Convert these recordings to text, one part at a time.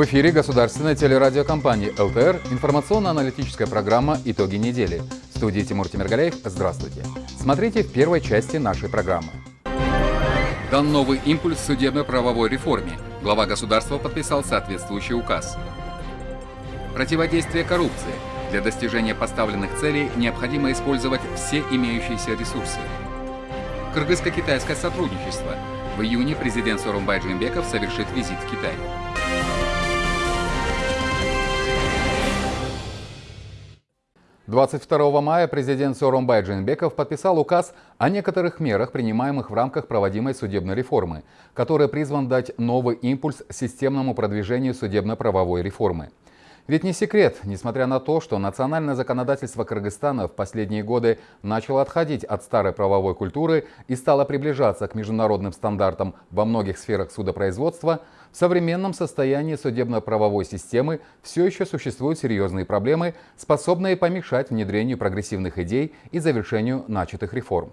В эфире государственная телерадиокомпания ЛТР информационно-аналитическая программа «Итоги недели». В студии Тимур Тимиргалеев. Здравствуйте. Смотрите в первой части нашей программы. Дан новый импульс судебно-правовой реформе. Глава государства подписал соответствующий указ. Противодействие коррупции. Для достижения поставленных целей необходимо использовать все имеющиеся ресурсы. Кыргызско-китайское сотрудничество. В июне президент Сорумбай Джимбеков совершит визит в Китай. 22 мая президент Сооронбай Джинбеков подписал указ о некоторых мерах, принимаемых в рамках проводимой судебной реформы, который призван дать новый импульс системному продвижению судебно-правовой реформы. Ведь не секрет, несмотря на то, что национальное законодательство Кыргызстана в последние годы начало отходить от старой правовой культуры и стало приближаться к международным стандартам во многих сферах судопроизводства, в современном состоянии судебно-правовой системы все еще существуют серьезные проблемы, способные помешать внедрению прогрессивных идей и завершению начатых реформ.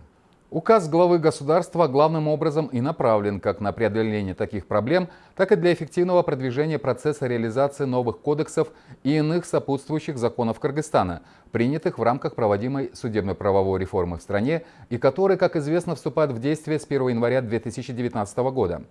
Указ главы государства главным образом и направлен как на преодоление таких проблем, так и для эффективного продвижения процесса реализации новых кодексов и иных сопутствующих законов Кыргызстана, принятых в рамках проводимой судебно-правовой реформы в стране и которые, как известно, вступают в действие с 1 января 2019 года.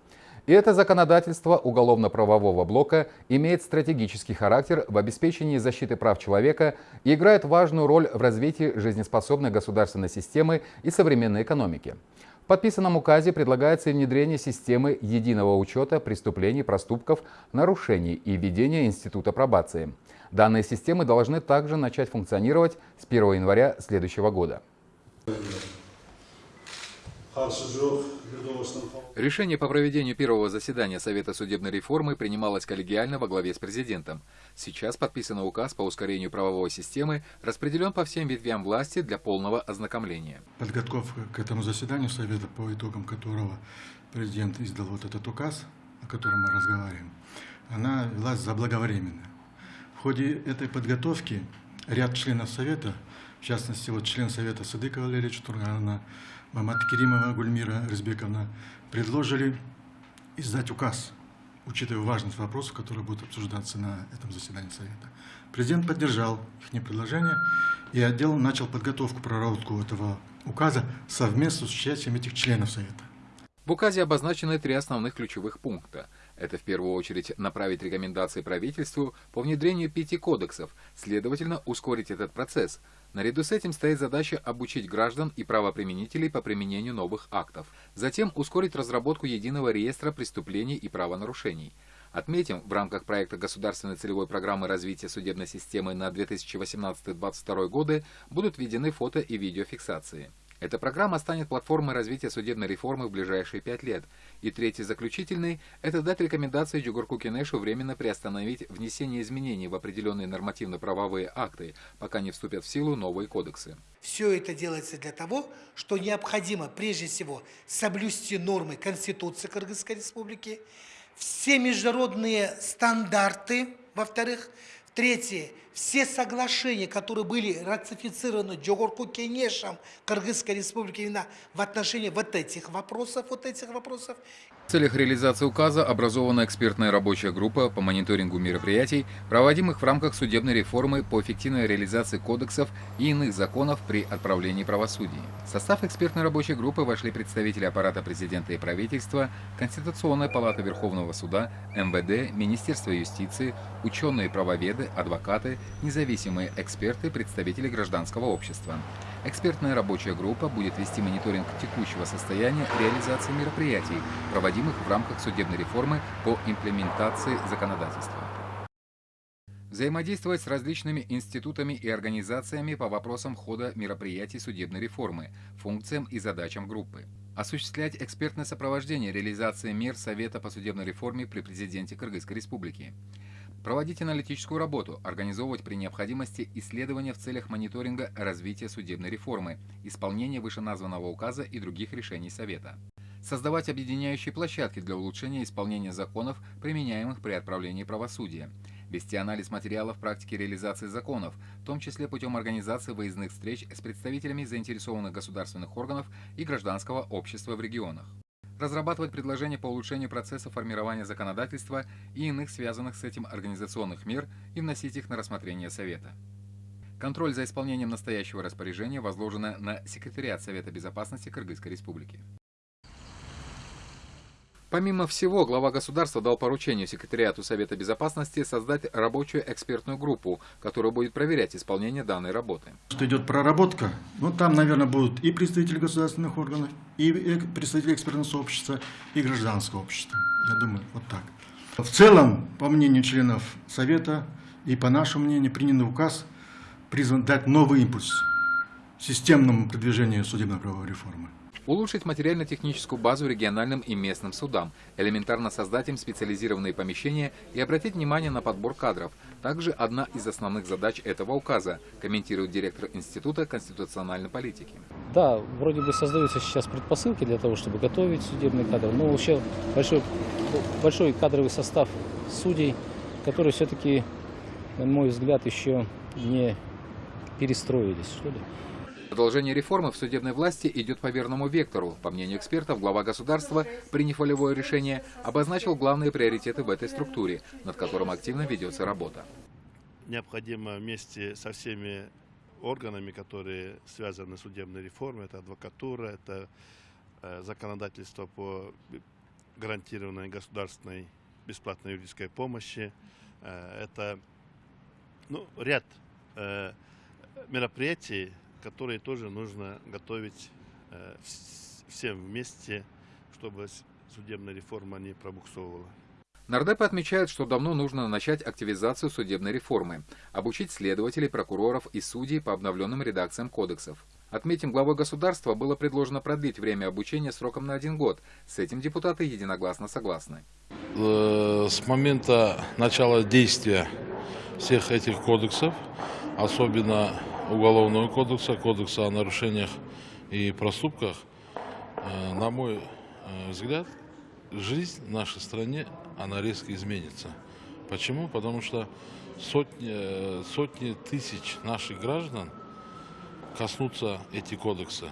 И это законодательство уголовно-правового блока имеет стратегический характер в обеспечении защиты прав человека и играет важную роль в развитии жизнеспособной государственной системы и современной экономики. В подписанном указе предлагается внедрение системы единого учета преступлений, проступков, нарушений и введение института пробации. Данные системы должны также начать функционировать с 1 января следующего года. Решение по проведению первого заседания Совета судебной реформы принималось коллегиально во главе с президентом. Сейчас подписан указ по ускорению правовой системы, распределен по всем ветвям власти для полного ознакомления. Подготовка к этому заседанию Совета, по итогам которого президент издал вот этот указ, о котором мы разговариваем, она велась заблаговременно. В ходе этой подготовки ряд членов Совета, в частности, вот член Совета Садыкова Валерия Чутургановна, Мамат Керимова Гульмира Резбековна предложили издать указ, учитывая важность вопросов, которые будут обсуждаться на этом заседании Совета. Президент поддержал их предложение, и отдел начал подготовку, проработку этого указа совместно с участием этих членов Совета. В указе обозначены три основных ключевых пункта. Это в первую очередь направить рекомендации правительству по внедрению пяти кодексов, следовательно, ускорить этот процесс – Наряду с этим стоит задача обучить граждан и правоприменителей по применению новых актов. Затем ускорить разработку единого реестра преступлений и правонарушений. Отметим, в рамках проекта государственной целевой программы развития судебной системы на 2018-2022 годы будут введены фото и видеофиксации. Эта программа станет платформой развития судебной реформы в ближайшие пять лет. И третий заключительный – это дать рекомендации Джугурку Кенешу временно приостановить внесение изменений в определенные нормативно-правовые акты, пока не вступят в силу новые кодексы. Все это делается для того, что необходимо прежде всего соблюсти нормы Конституции Кыргызской Республики, все международные стандарты, во-вторых, третье – все соглашения, которые были ратифицированы Джогорку Кенешем Кыргызской Республики в отношении вот этих вопросов, вот этих вопросов. В целях реализации указа образована экспертная рабочая группа по мониторингу мероприятий, проводимых в рамках судебной реформы по эффективной реализации кодексов и иных законов при отправлении правосудия. В состав экспертной рабочей группы вошли представители аппарата президента и правительства, Конституционная палата Верховного суда, МВД, Министерство юстиции, ученые-правоведы, адвокаты, независимые эксперты, представители гражданского общества. Экспертная рабочая группа будет вести мониторинг текущего состояния реализации мероприятий, проводимых в рамках судебной реформы по имплементации законодательства. Взаимодействовать с различными институтами и организациями по вопросам хода мероприятий судебной реформы, функциям и задачам группы. Осуществлять экспертное сопровождение реализации мер Совета по судебной реформе при президенте Кыргызской Республики Проводить аналитическую работу, организовывать при необходимости исследования в целях мониторинга развития судебной реформы, исполнения вышеназванного указа и других решений Совета. Создавать объединяющие площадки для улучшения исполнения законов, применяемых при отправлении правосудия. Вести анализ материалов практики реализации законов, в том числе путем организации выездных встреч с представителями заинтересованных государственных органов и гражданского общества в регионах. разрабатывать предложения по улучшению процесса формирования законодательства и иных связанных с этим организационных мер и вносить их на рассмотрение Совета. Контроль за исполнением настоящего распоряжения возложено на Секретариат Совета Безопасности Кыргызской Республики. Помимо всего, глава государства дал поручение секретариату Совета Безопасности создать рабочую экспертную группу, которая будет проверять исполнение данной работы. Что идет проработка, ну там, наверное, будут и представители государственных органов, и представители экспертного сообщества, и гражданского общества. Я думаю, вот так. В целом, по мнению членов Совета и по нашему мнению, принятый указ призван дать новый импульс системному продвижению судебно-правовой реформы улучшить материально-техническую базу региональным и местным судам, элементарно создать им специализированные помещения и обратить внимание на подбор кадров. Также одна из основных задач этого указа, комментирует директор Института конституциональной политики. Да, вроде бы создаются сейчас предпосылки для того, чтобы готовить судебные кадры, но вообще большой, большой кадровый состав судей, который все-таки, на мой взгляд, еще не перестроились, что ли. Продолжение реформы в судебной власти идет по верному вектору. По мнению экспертов, глава государства, приняв волевое решение, обозначил главные приоритеты в этой структуре, над которым активно ведется работа. Необходимо вместе со всеми органами, которые связаны с судебной реформой, это адвокатура, это э, законодательство по гарантированной государственной бесплатной юридической помощи, э, это ну, ряд э, мероприятий, которые тоже нужно готовить э, всем вместе, чтобы судебная реформа не пробуксовывала. Нардепы отмечают, что давно нужно начать активизацию судебной реформы, обучить следователей, прокуроров и судей по обновленным редакциям кодексов. Отметим, главой государства было предложено продлить время обучения сроком на один год. С этим депутаты единогласно согласны. Э, с момента начала действия всех этих кодексов, особенно Уголовного кодекса, кодекса о нарушениях и проступках, э, на мой э, взгляд, жизнь в нашей стране, она резко изменится. Почему? Потому что сотни, э, сотни тысяч наших граждан коснутся эти кодексы.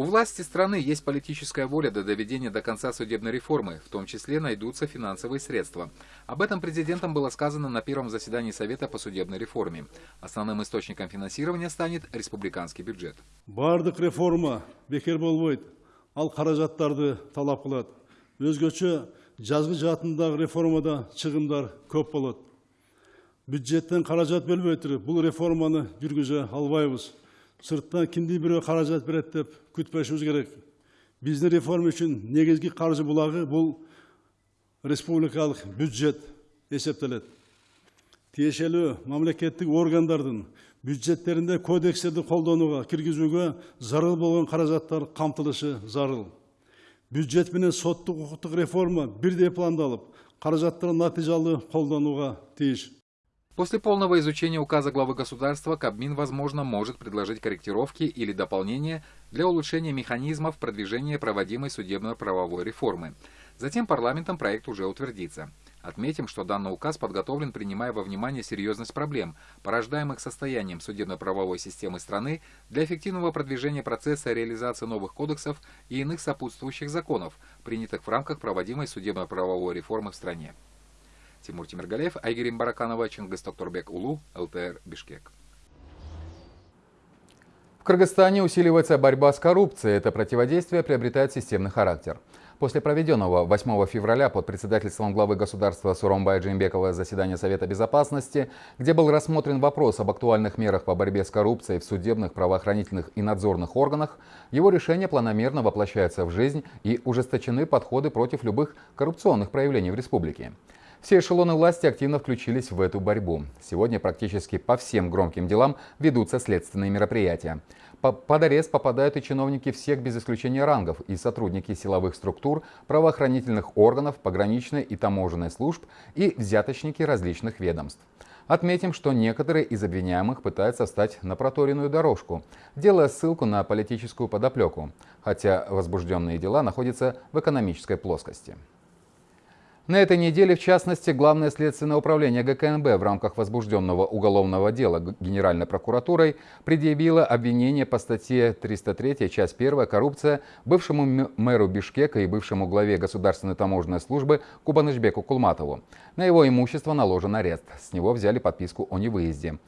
У власти страны есть политическая воля до доведения до конца судебной реформы, в том числе найдутся финансовые средства. Об этом президентом было сказано на первом заседании Совета по судебной реформе. Основным источником финансирования станет республиканский бюджет. Бардық реформа бекер болбойт, ал қаражаттарды талап қылады. Өзгөчө жазғы жатындағы реформада шығындар көп болады. Бюджеттен қаражат бөлбөй тұрып, реформаны жүргізе албайбыз сырттан кімдей біреу қаражат береді деп күтпешіміз керек. Біздің реформа үшін негізгі қаржы бұлағы бұл республикалық бюджет есептеледі тиешелі мемлекеттік органдардың бюджеттерінде кодекстерді қолдануға кіргізуге зарыл болған қаражаттар қамтылышы зарыл. Бюджет менен соттық құқықтық реформа бірдей пландалып қаражаттар нәтижелі қолдануға тиіс После полного изучения указа главы государства Кабмин, возможно, может предложить корректировки или дополнения для улучшения механизмов продвижения проводимой судебно-правовой реформы. Затем парламентом проект уже утвердится. Отметим, что данный указ подготовлен, принимая во внимание серьезность проблем, порождаемых состоянием судебно-правовой системы страны для эффективного продвижения процесса реализации новых кодексов и иных сопутствующих законов, принятых в рамках проводимой судебно-правовой реформы в стране. Тимур Тимиргалеев, Айгерим Бараканова, Чингис Токтурбек Улу, ЛТР, Бишкек. В Кыргызстане усиливается борьба с коррупцией. Это противодействие приобретает системный характер. После проведенного 8 февраля под председательством главы государства Суромбая Джимбекова заседания Совета Безопасности, где был рассмотрен вопрос об актуальных мерах по борьбе с коррупцией в судебных, правоохранительных и надзорных органах, его решение планомерно воплощается в жизнь и ужесточены подходы против любых коррупционных проявлений в республике. Все эшелоны власти активно включились в эту борьбу. Сегодня практически по всем громким делам ведутся следственные мероприятия. Под арест попадают и чиновники всех без исключения рангов, и сотрудники силовых структур, правоохранительных органов, пограничной и таможенной служб, и взяточники различных ведомств. Отметим, что некоторые из обвиняемых пытаются встать на проторенную дорожку, делая ссылку на политическую подоплеку, хотя возбужденные дела находятся в экономической плоскости. На этой неделе, в частности, Главное следственное управление ГКНБ в рамках возбужденного уголовного дела Генеральной прокуратурой предъявило обвинение по статье 303, часть 1 «Коррупция» бывшему мэру Бишкека и бывшему главе Государственной таможенной службы Кубанычбеку Кулматову. На его имущество наложен арест. С него взяли подписку о невыезде.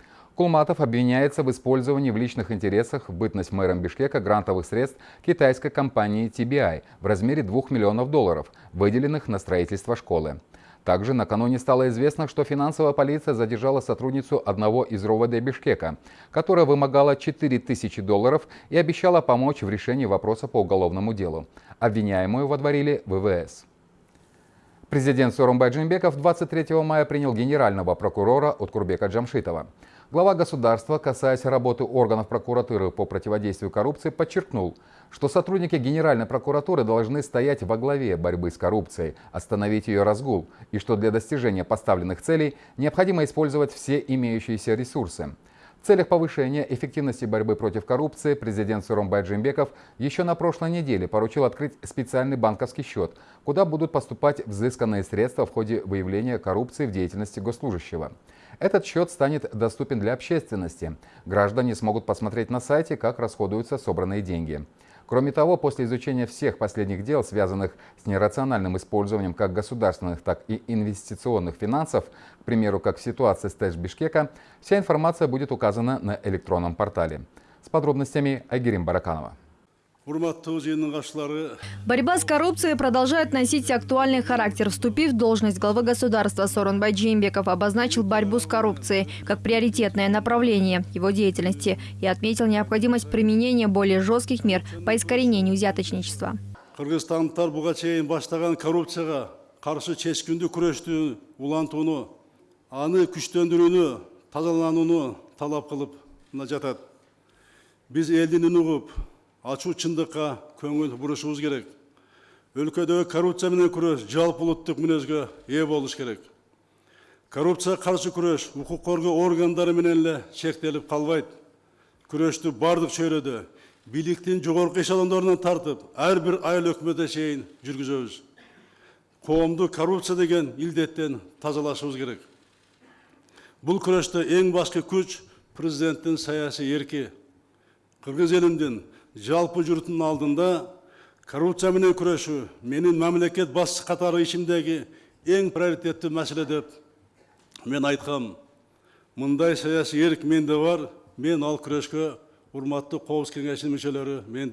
Кулматов обвиняется в использовании в личных интересах в бытность мэром Бишкека грантовых средств китайской компании TBI в размере 2 миллионов долларов, выделенных на строительство школы. Также накануне стало известно, что финансовая полиция задержала сотрудницу одного из РОВД Бишкека, которая вымогала 4000 долларов и обещала помочь в решении вопроса по уголовному делу. Обвиняемую водворили ВВС. Президент Сооронбай Джинбеков 23 мая принял генерального прокурора Откурбека Джамшитова. Глава государства, касаясь работы органов прокуратуры по противодействию коррупции, подчеркнул, что сотрудники Генеральной прокуратуры должны стоять во главе борьбы с коррупцией, остановить ее разгул, и что для достижения поставленных целей необходимо использовать все имеющиеся ресурсы. В целях повышения эффективности борьбы против коррупции президент Суромбай Джимбеков еще на прошлой неделе поручил открыть специальный банковский счет, куда будут поступать взысканные средства в ходе выявления коррупции в деятельности госслужащего. Этот счет станет доступен для общественности. Граждане смогут посмотреть на сайте, как расходуются собранные деньги. Кроме того, после изучения всех последних дел, связанных с нерациональным использованием как государственных, так и инвестиционных финансов, к примеру, как в ситуации с ТЭЧ Бишкека, вся информация будет указана на электронном портале. С подробностями Айгерим Бараканова. Борьба с коррупцией продолжает носить актуальный характер. Вступив в должность главы государства, Сорон Джимбеков обозначил борьбу с коррупцией как приоритетное направление его деятельности и отметил необходимость применения более жестких мер по искоренению взяточничества. Кыргызстандықтар буга чейин ашу шындыққа көңіл бұрышуымыз керек. Өлкеде коррупция менен күрес жалпы ұлттық мінезге ие болуш керек. Коррупцияға қарсы күрес құқық қорғау органдары менен эле чектелип калбайт. Күрөштү бардық чөйрөдө бийликтин жогорку эшелондорунан тартып ар бир айыл өкіметіне чейин жүргүзөбүз. Коомду коррупция деген илдеттен тазалашыбыз керек. Бұл күрөштө ең басты күш президенттің саяси еркі қырғыз елінің жалпы жұрттың алдында коррупциямен күресу менің мемлекет басшысы қатары ішімдегі ең приоритетті мәселе деп мен айтқам. Мындай саяси ерік менде бар мен ал күреске мүчөлөрү мен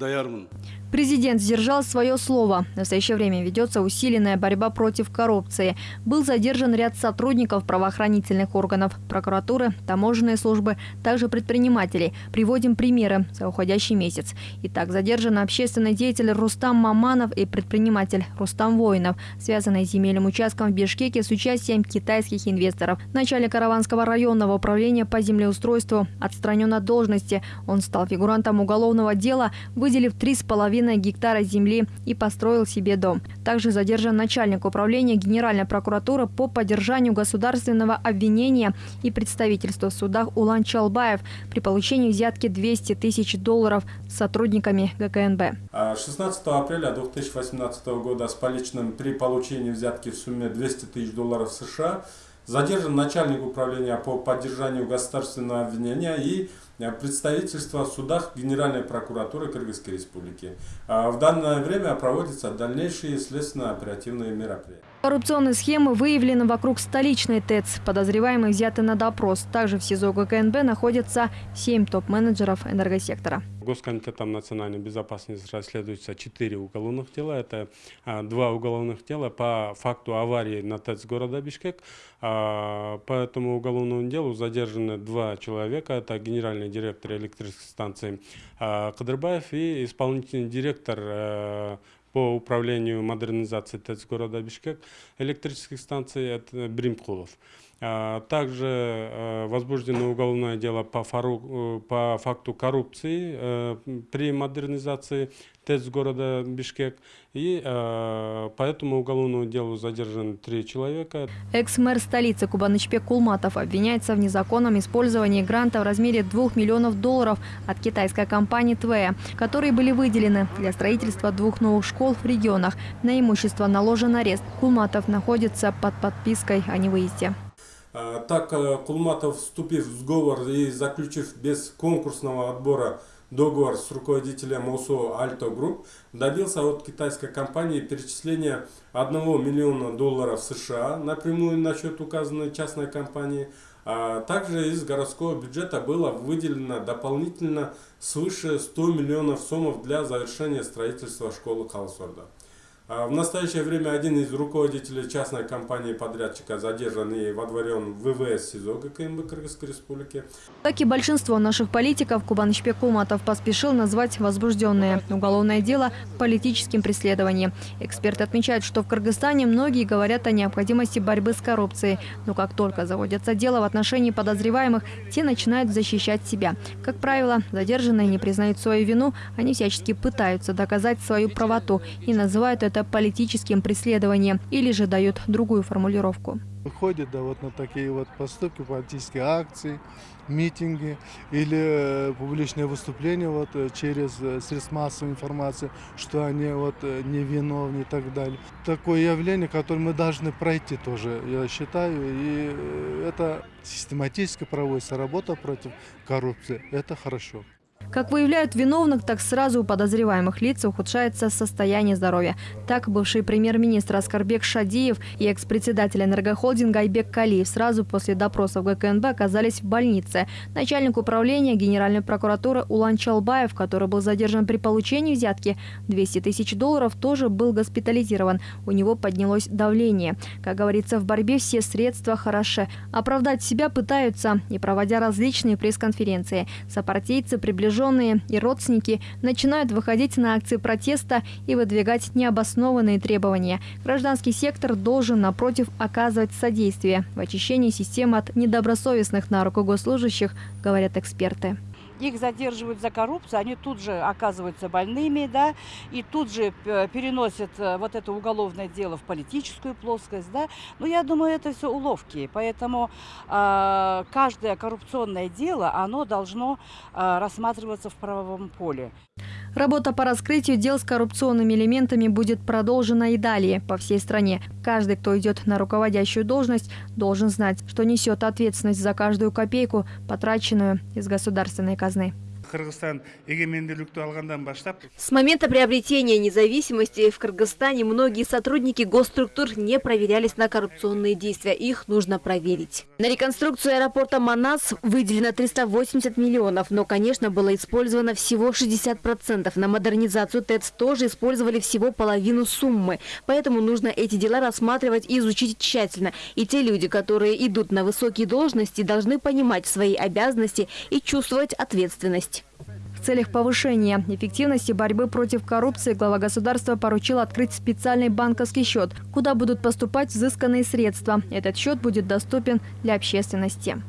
Президент сдержал свое слово. В настоящее время ведется усиленная борьба против коррупции. Был задержан ряд сотрудников правоохранительных органов, прокуратуры, таможенной службы, также предпринимателей. Приводим примеры за уходящий месяц. Итак, задержан общественный деятель Рустам Маманов и предприниматель Рустам Воинов, связанные с земельным участком в Бишкеке с участием китайских инвесторов. Начальник Караванского районного управления по землеустройству отстранен от должности. Он стал фигурантом уголовного дела, выделив 3,5 половиной гектара земли и построил себе дом. Также задержан начальник управления Генеральной прокуратуры по поддержанию государственного обвинения и представительства в судах Улан Чалбаев при получении взятки 200 тысяч долларов сотрудниками ГКНБ. 16 а апреля 2018 года с поличным при получении взятки в сумме 200 тысяч долларов США задержан начальник управления по поддержанию государственного обвинения и представительства в судах Генеральной прокуратуры Кыргызской Республики. А в данное время проводятся дальнейшие следственно-оперативные мероприятия. Коррупционные схемы выявлены вокруг столичной ТЭЦ. Подозреваемые взяты на допрос. Также в СИЗО ГКНБ находятся семь топ-менеджеров энергосектора. Госкомитетом национальной безопасности расследуется четыре уголовных дела. Это а, два уголовных дела по факту аварии на ТЭЦ города Бишкек. А, по этому уголовному делу задержаны два человека. Это генеральный директор электрической станции а, Кадырбаев и исполнительный директор по управлению модернизацией ТЭЦ города Бишкек электрических станций это Бримкулов. А, также э, возбуждено уголовное дело по, фару, э, по факту коррупции э, при модернизации ТЭЦ города Бишкек. И э, по этому уголовному делу задержаны три человека. Экс-мэр столицы Кубанычбек Кулматов обвиняется в незаконном использовании гранта в размере 2 миллионов долларов от китайской компании TBEA, которые были выделены для строительства двух новых школ в регионах. На имущество наложен арест. Кулматов находится под подпиской о невыезде. Э, так э, Кулматов, вступив в сговор и заключив без конкурсного отбора договор с руководителем ОсОО «Альто Групп», добился от китайской компании перечисления 1 миллиона долларов США напрямую на счет указанной частной компании, а также из городского бюджета было выделено дополнительно свыше 100 миллионов сомов для завершения строительства школы Халсорда. А в настоящее время один из руководителей частной компании подрядчика задержан и водворен в ВВС СИЗО ГКМБ Кыргызской Республики. Как и большинство наших политиков, Кубанычбек Кулматов поспешил назвать возбужденное уголовное дело политическим преследованием. Эксперты отмечают, что в Кыргызстане многие говорят о необходимости борьбы с коррупцией. Но как только заводятся дело в отношении подозреваемых, те начинают защищать себя. Как правило, задержанные не признают свою вину, они всячески пытаются доказать свою правоту и называют это это политическим преследованием или же дают другую формулировку. Выходит да, вот на такие вот поступки, политические акции, митинги или э, публичные выступления вот, э, через э, средства массовой информации, что они вот, невиновны и так далее. Такое явление, которое мы должны пройти тоже, я считаю. И это систематически проводится работа против коррупции. Это хорошо. Как выявляют виновных, так сразу у подозреваемых лиц ухудшается состояние здоровья. Так, бывший премьер-министр Аскарбек Шадиев и экс-председатель энергохолдинга Айбек Калиев сразу после допросов ГКНБ оказались в больнице. Начальник управления Генеральной прокуратуры Улан Чалбаев, который был задержан при получении взятки 200 тысяч долларов, тоже был госпитализирован. У него поднялось давление. Как говорится, в борьбе все средства хороши. Оправдать себя пытаются и проводя различные пресс-конференции. Сопартийцы приближаются приближенные и родственники начинают выходить на акции протеста и выдвигать необоснованные требования. Гражданский сектор должен, напротив, оказывать содействие в очищении системы от недобросовестных на руку госслужащих, говорят эксперты их задерживают за коррупцию, они тут же оказываются больными, да, и тут же э, переносят э, вот это уголовное дело в политическую плоскость, да. Но я думаю, это все уловки, поэтому э, каждое коррупционное дело, оно должно э, рассматриваться в правовом поле. Работа по раскрытию дел с коррупционными элементами будет продолжена и далее по всей стране. Каждый, кто идет на руководящую должность, должен знать, что несет ответственность за каждую копейку, потраченную из государственной казны. разные. С момента приобретения независимости в Кыргызстане многие сотрудники госструктур не проверялись на коррупционные действия. Их нужно проверить. На реконструкцию аэропорта Манас выделено 380 миллионов, но, конечно, было использовано всего 60%. На модернизацию ТЭЦ тоже использовали всего половину суммы. Поэтому нужно эти дела рассматривать и изучить тщательно. И те люди, которые идут на высокие должности, должны понимать свои обязанности и чувствовать ответственность. В целях повышения эффективности борьбы против коррупции глава государства поручил открыть специальный банковский счет, куда будут поступать взысканные средства. Этот счет будет доступен для общественности.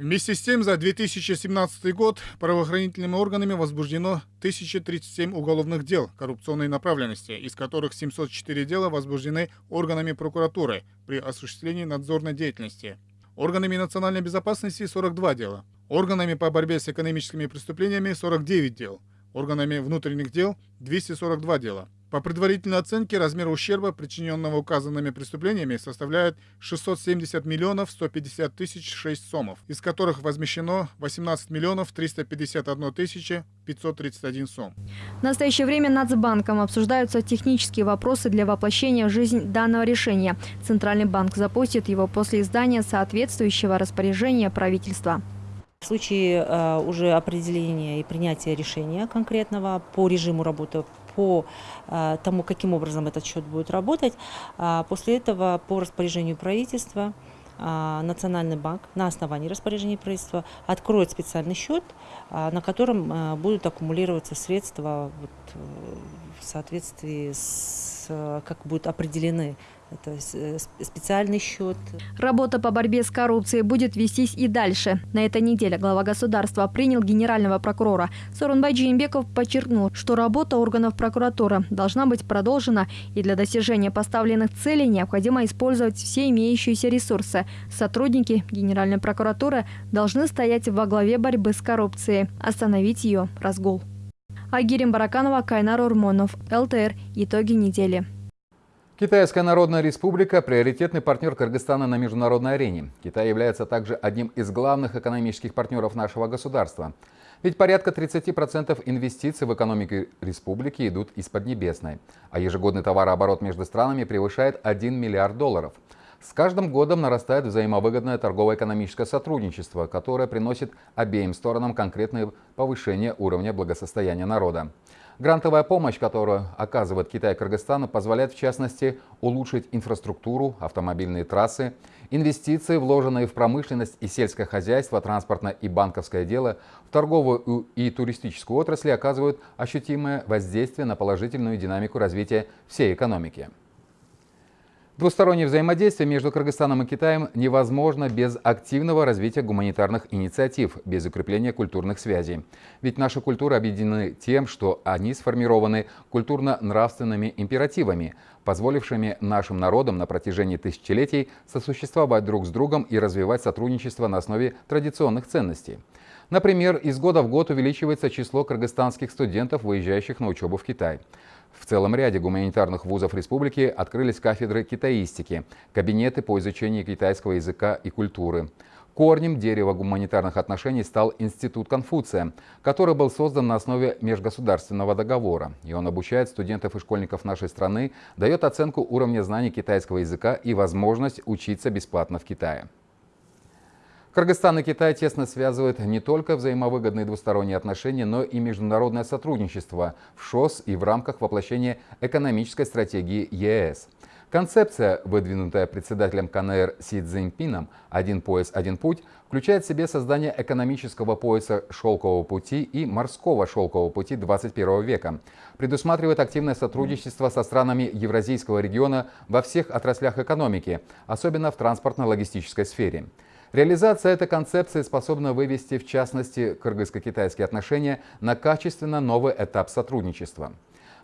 Вместе с тем, за 2017 год правоохранительными органами возбуждено 1037 уголовных дел коррупционной направленности, из которых 704 дела возбуждены органами прокуратуры при осуществлении надзорной деятельности. Органами национальной безопасности 42 дела. Органами по борьбе с экономическими преступлениями 49 дел. Органами внутренних дел 242 дела. По предварительной оценке, размер ущерба, причиненного указанными преступлениями, составляет 670 миллионов 150 тысяч 6 сомов, из которых возмещено 18 миллионов 351 тысяча 531 сом. В настоящее время Нацбанком обсуждаются технические вопросы для воплощения в жизнь данного решения. Центральный банк запустит его после издания соответствующего распоряжения правительства. В случае э, уже определения и принятия решения конкретного по режиму работы, по э, тому, каким образом этот счет будет работать, э, после этого по распоряжению правительства Национальный банк на основании распоряжения правительства откроет специальный счет, на котором будут аккумулироваться средства в соответствии с, как будут определены это э, специальный счет. Работа по борьбе с коррупцией будет вестись и дальше. На этой неделе глава государства принял генерального прокурора. Сорунбай Джеймбеков подчеркнул, что работа органов прокуратуры должна быть продолжена, и для достижения поставленных целей необходимо использовать все имеющиеся ресурсы. Сотрудники Генеральной прокуратуры должны стоять во главе борьбы с коррупцией, остановить ее разгул. Агирим Бараканова, Кайнар Урмонов, ЛТР. Итоги недели. Китайская Народная Республика – приоритетный партнер Кыргызстана на международной арене. Китай является также одним из главных экономических партнеров нашего государства. Ведь порядка 30% инвестиций в экономику республики идут из Поднебесной, а ежегодный товарооборот между странами превышает 1 миллиард долларов. С каждым годом нарастает взаимовыгодное торгово-экономическое сотрудничество, которое приносит обеим сторонам конкретное повышение уровня благосостояния народа. Грантовая помощь, которую оказывает Китай Кыргызстану, позволяет в частности улучшить инфраструктуру, автомобильные трассы, инвестиции, вложенные в промышленность и сельское хозяйство, транспортное и банковское дело, в торговую и туристическую отрасли оказывают ощутимое воздействие на положительную динамику развития всей экономики. Двустороннее взаимодействие между Кыргызстаном и Китаем невозможно без активного развития гуманитарных инициатив, без укрепления культурных связей. Ведь наши культуры объединены тем, что они сформированы культурно-нравственными императивами, позволившими нашим народам на протяжении тысячелетий сосуществовать друг с другом и развивать сотрудничество на основе традиционных ценностей. Например, из года в год увеличивается число кыргызстанских студентов, выезжающих на учебу в Китай. В целом ряде гуманитарных вузов республики открылись кафедры китаистики, кабинеты по изучению китайского языка и культуры. Корнем дерева гуманитарных отношений стал Институт Конфуция, который был создан на основе межгосударственного договора. И он обучает студентов и школьников нашей страны, дает оценку уровня знаний китайского языка и возможность учиться бесплатно в Китае. Кыргызстан и Китай тесно связывают не только взаимовыгодные двусторонние отношения, но и международное сотрудничество в ШОС и в рамках воплощения экономической стратегии ЕС. Концепция, выдвинутая председателем КНР Си Цзиньпином «Один пояс, один путь», включает в себе создание экономического пояса шелкового пути и морского шелкового пути 21 века. Предусматривает активное сотрудничество со странами Евразийского региона во всех отраслях экономики, особенно в транспортно-логистической сфере. Реализация этой концепции способна вывести, в частности, кыргызско-китайские отношения на качественно новый этап сотрудничества.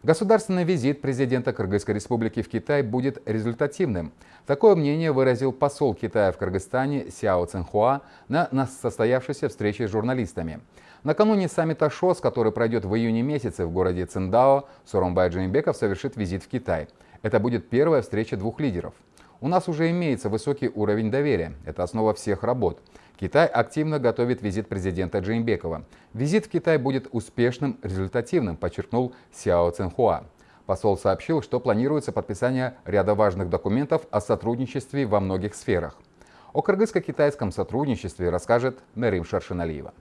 Государственный визит президента Кыргызской республики в Китай будет результативным. Такое мнение выразил посол Китая в Кыргызстане Сяо Цинхуа на, на состоявшейся встрече с журналистами. Накануне саммита ШОС, который пройдет в июне месяце в городе Циндао, Соромбай Джеймбеков совершит визит в Китай. Это будет первая встреча двух лидеров. У нас уже имеется высокий уровень доверия. Это основа всех работ. Китай активно готовит визит президента Джеймбекова. Визит в Китай будет успешным, результативным, подчеркнул Сяо Цинхуа. Посол сообщил, что планируется подписание ряда важных документов о сотрудничестве во многих сферах. О кыргызско-китайском сотрудничестве расскажет Мерим Шаршиналиева.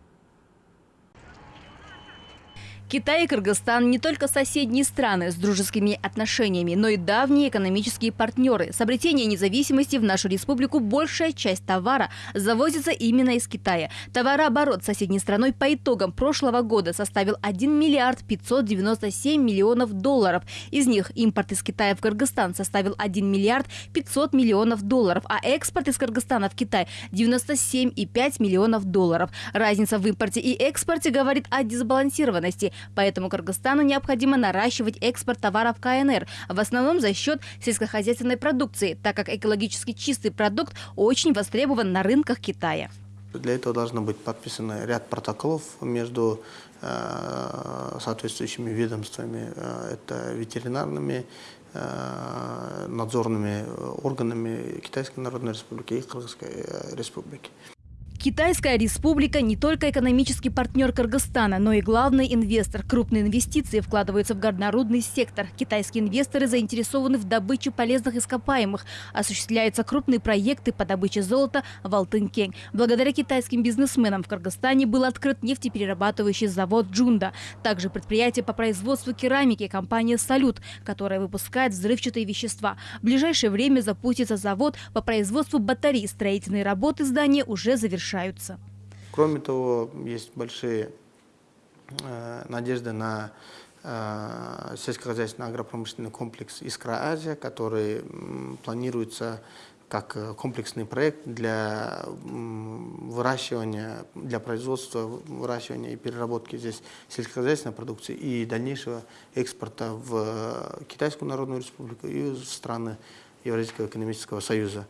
Китай и Кыргызстан не только соседние страны с дружескими отношениями, но и давние экономические партнеры. С обретения независимости в нашу республику большая часть товара завозится именно из Китая. Товарооборот с соседней страной по итогам прошлого года составил 1 миллиард 597 миллионов долларов. Из них импорт из Китая в Кыргызстан составил 1 миллиард 500 миллионов долларов, а экспорт из Кыргызстана в Китай 97,5 миллионов долларов. Разница в импорте и экспорте говорит о дисбалансированности Поэтому Кыргызстану необходимо наращивать экспорт товаров КНР, в основном за счет сельскохозяйственной продукции, так как экологически чистый продукт очень востребован на рынках Китая. Для этого должно быть подписано ряд протоколов между э, соответствующими ведомствами, э, это ветеринарными, э, надзорными органами Китайской Народной Республики и Кыргызской Республики. Китайская республика не только экономический партнер Кыргызстана, но и главный инвестор. Крупные инвестиции вкладываются в горнорудный сектор. Китайские инвесторы заинтересованы в добыче полезных ископаемых. Осуществляются крупные проекты по добыче золота в Алтынкень. Благодаря китайским бизнесменам в Кыргызстане был открыт нефтеперерабатывающий завод «Джунда». Также предприятие по производству керамики компания «Салют», которая выпускает взрывчатые вещества. В ближайшее время запустится завод по производству батарей. Строительные работы здания уже завершены Кроме того, есть большие э, надежды на э, сельскохозяйственный агропромышленный комплекс «Искра-Азия», который планируется как э, комплексный проект для выращивания, для производства, выращивания и переработки здесь сельскохозяйственной продукции и дальнейшего экспорта в Китайскую Народную Республику и в страны Евразийского экономического союза.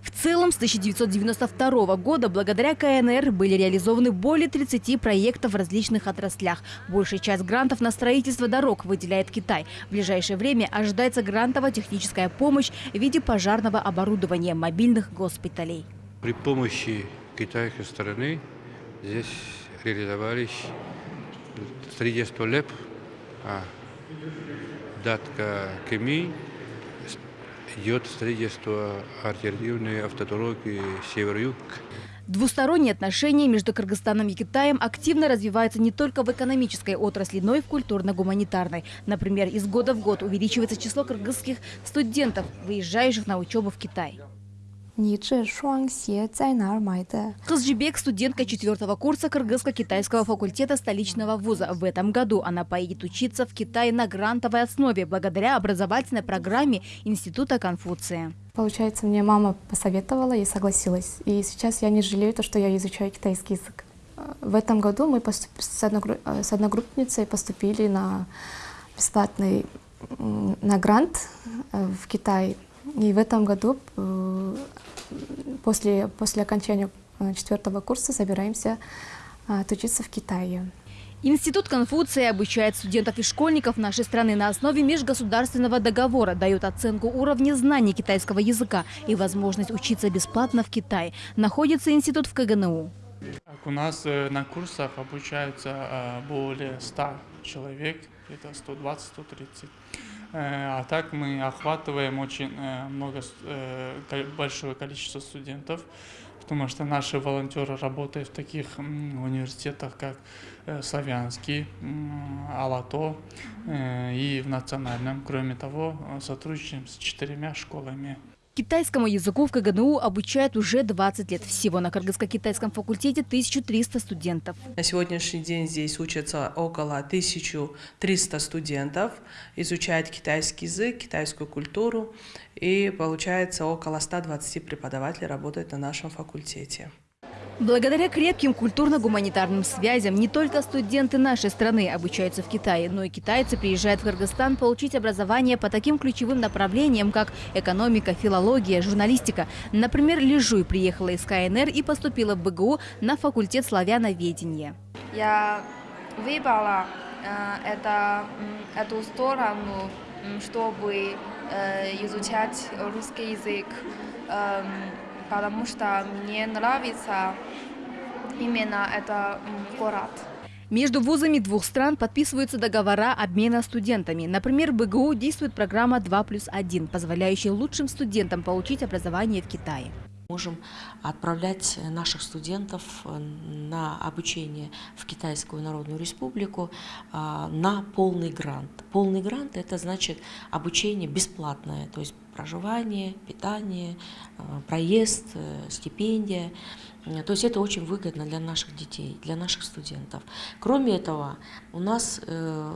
В целом, с 1992 года благодаря КНР были реализованы более 30 проектов в различных отраслях. Большая часть грантов на строительство дорог выделяет Китай. В ближайшее время ожидается грантово-техническая помощь в виде пожарного оборудования мобильных госпиталей. При помощи китайской стороны здесь реализовались строительство ЛЭП, а, датка КМИ, идет строительство альтернативной автодороги север-юг. Двусторонние отношения между Кыргызстаном и Китаем активно развиваются не только в экономической отрасли, но и в культурно-гуманитарной. Например, из года в год увеличивается число кыргызских студентов, выезжающих на учебу в Китай. Хазжибек, студентка четвертого курса Кыргызско-китайского факультета столичного вуза. В этом году она поедет учиться в Китае на грантовой основе благодаря образовательной программе Института Конфуция. Получается, мне мама посоветовала и согласилась. И сейчас я не жалею то, что я изучаю китайский язык. В этом году мы с одногруппницей поступили на бесплатный на грант э, в Китай и в этом году после, после окончания четвертого курса собираемся отучиться в Китае. Институт Конфуция обучает студентов и школьников нашей страны на основе межгосударственного договора, дает оценку уровня знаний китайского языка и возможность учиться бесплатно в Китае. Находится институт в КГНУ. У нас на курсах обучаются более 100 человек, это 120-130. А так мы охватываем очень много, большое количество студентов, потому что наши волонтеры работают в таких университетах, как Славянский, Алато и в национальном. Кроме того, сотрудничаем с четырьмя школами. Китайскому языку в КГНУ обучают уже 20 лет. Всего на кыргызско-китайском факультете 1300 студентов. На сегодняшний день здесь учатся около 1300 студентов, изучают китайский язык, китайскую культуру, и получается около 120 преподавателей работают на нашем факультете. Благодаря крепким культурно-гуманитарным связям не только студенты нашей страны обучаются в Китае, но и китайцы приезжают в Кыргызстан получить образование по таким ключевым направлениям, как экономика, филология, журналистика. Например, Лежуй приехала из КНР и поступила в БГУ на факультет славяноведения. Я выбрала э, это, эту сторону, чтобы э, изучать русский язык. Э, потому что мне нравится именно этот город. Между вузами двух стран подписываются договора обмена студентами. Например, в БГУ действует программа 2 плюс 1, позволяющая лучшим студентам получить образование в Китае. Можем отправлять наших студентов на обучение в Китайскую Народную Республику на полный грант. Полный грант – это значит обучение бесплатное, то есть проживание, питание, проезд, стипендия. То есть это очень выгодно для наших детей, для наших студентов. Кроме этого, у нас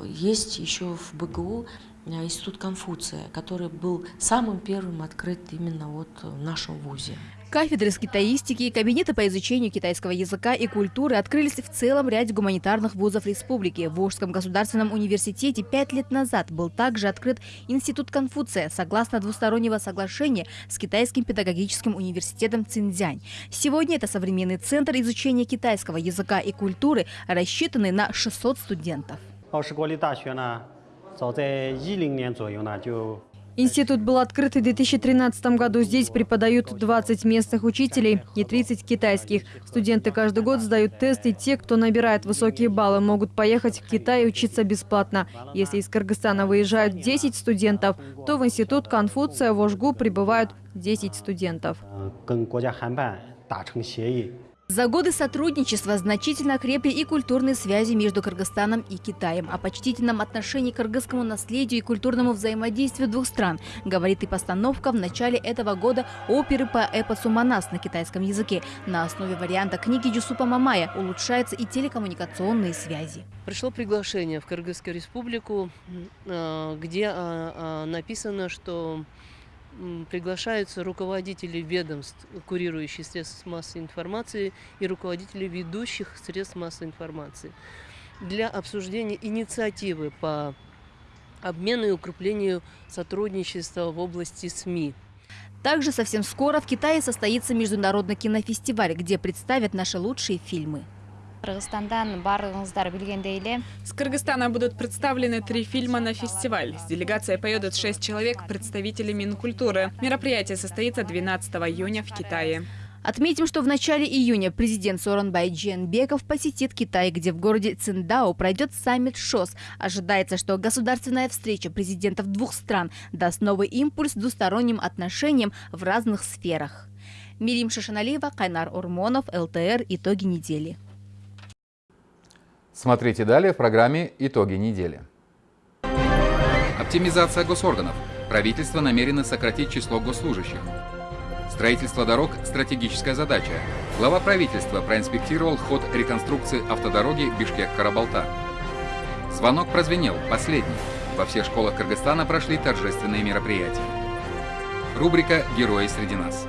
есть еще в БГУ Институт Конфуция, который был самым первым открыт именно вот в нашем вузе. Кафедры с китаистики кабинеты по изучению китайского языка и культуры открылись в целом ряде гуманитарных вузов республики. В Волжском государственном университете пять лет назад был также открыт Институт Конфуция, согласно двустороннего соглашения с Китайским педагогическим университетом Цинцзянь. Сегодня это современный центр изучения китайского языка и культуры, рассчитанный на 600 студентов. Институт был открыт в 2013 году. Здесь преподают 20 местных учителей и 30 китайских. Студенты каждый год сдают тесты. Те, кто набирает высокие баллы, могут поехать в Китай учиться бесплатно. Если из Кыргызстана выезжают 10 студентов, то в Институт Конфуция в Ожгу прибывают 10 студентов. За годы сотрудничества значительно крепли и культурные связи между Кыргызстаном и Китаем. О почтительном отношении к кыргызскому наследию и культурному взаимодействию двух стран говорит и постановка в начале этого года оперы по эпосу «Манас» на китайском языке. На основе варианта книги Юсупа Мамая улучшаются и телекоммуникационные связи. Пришло приглашение в Кыргызскую республику, э, где э, э, написано, что приглашаются руководители ведомств, курирующих средств массовой информации и руководители ведущих средств массовой информации для обсуждения инициативы по обмену и укреплению сотрудничества в области СМИ. Также совсем скоро в Китае состоится международный кинофестиваль, где представят наши лучшие фильмы. С Кыргызстана будут представлены три фильма на фестиваль. С делегацией поедут шесть человек, представители Минкультуры. Мероприятие состоится 12 июня в Китае. Отметим, что в начале июня президент Соронбай Дженбеков посетит Китай, где в городе Циндао пройдет саммит ШОС. Ожидается, что государственная встреча президентов двух стран даст новый импульс двусторонним отношениям в разных сферах. Мирим Шашаналиева, Кайнар Урмонов, ЛТР. Итоги недели. Смотрите далее в программе «Итоги недели». Оптимизация госорганов. Правительство намерено сократить число госслужащих. Строительство дорог – стратегическая задача. Глава правительства проинспектировал ход реконструкции автодороги Бишкек-Карабалта. Звонок прозвенел, последний. Во всех школах Кыргызстана прошли торжественные мероприятия. Рубрика «Герои среди нас».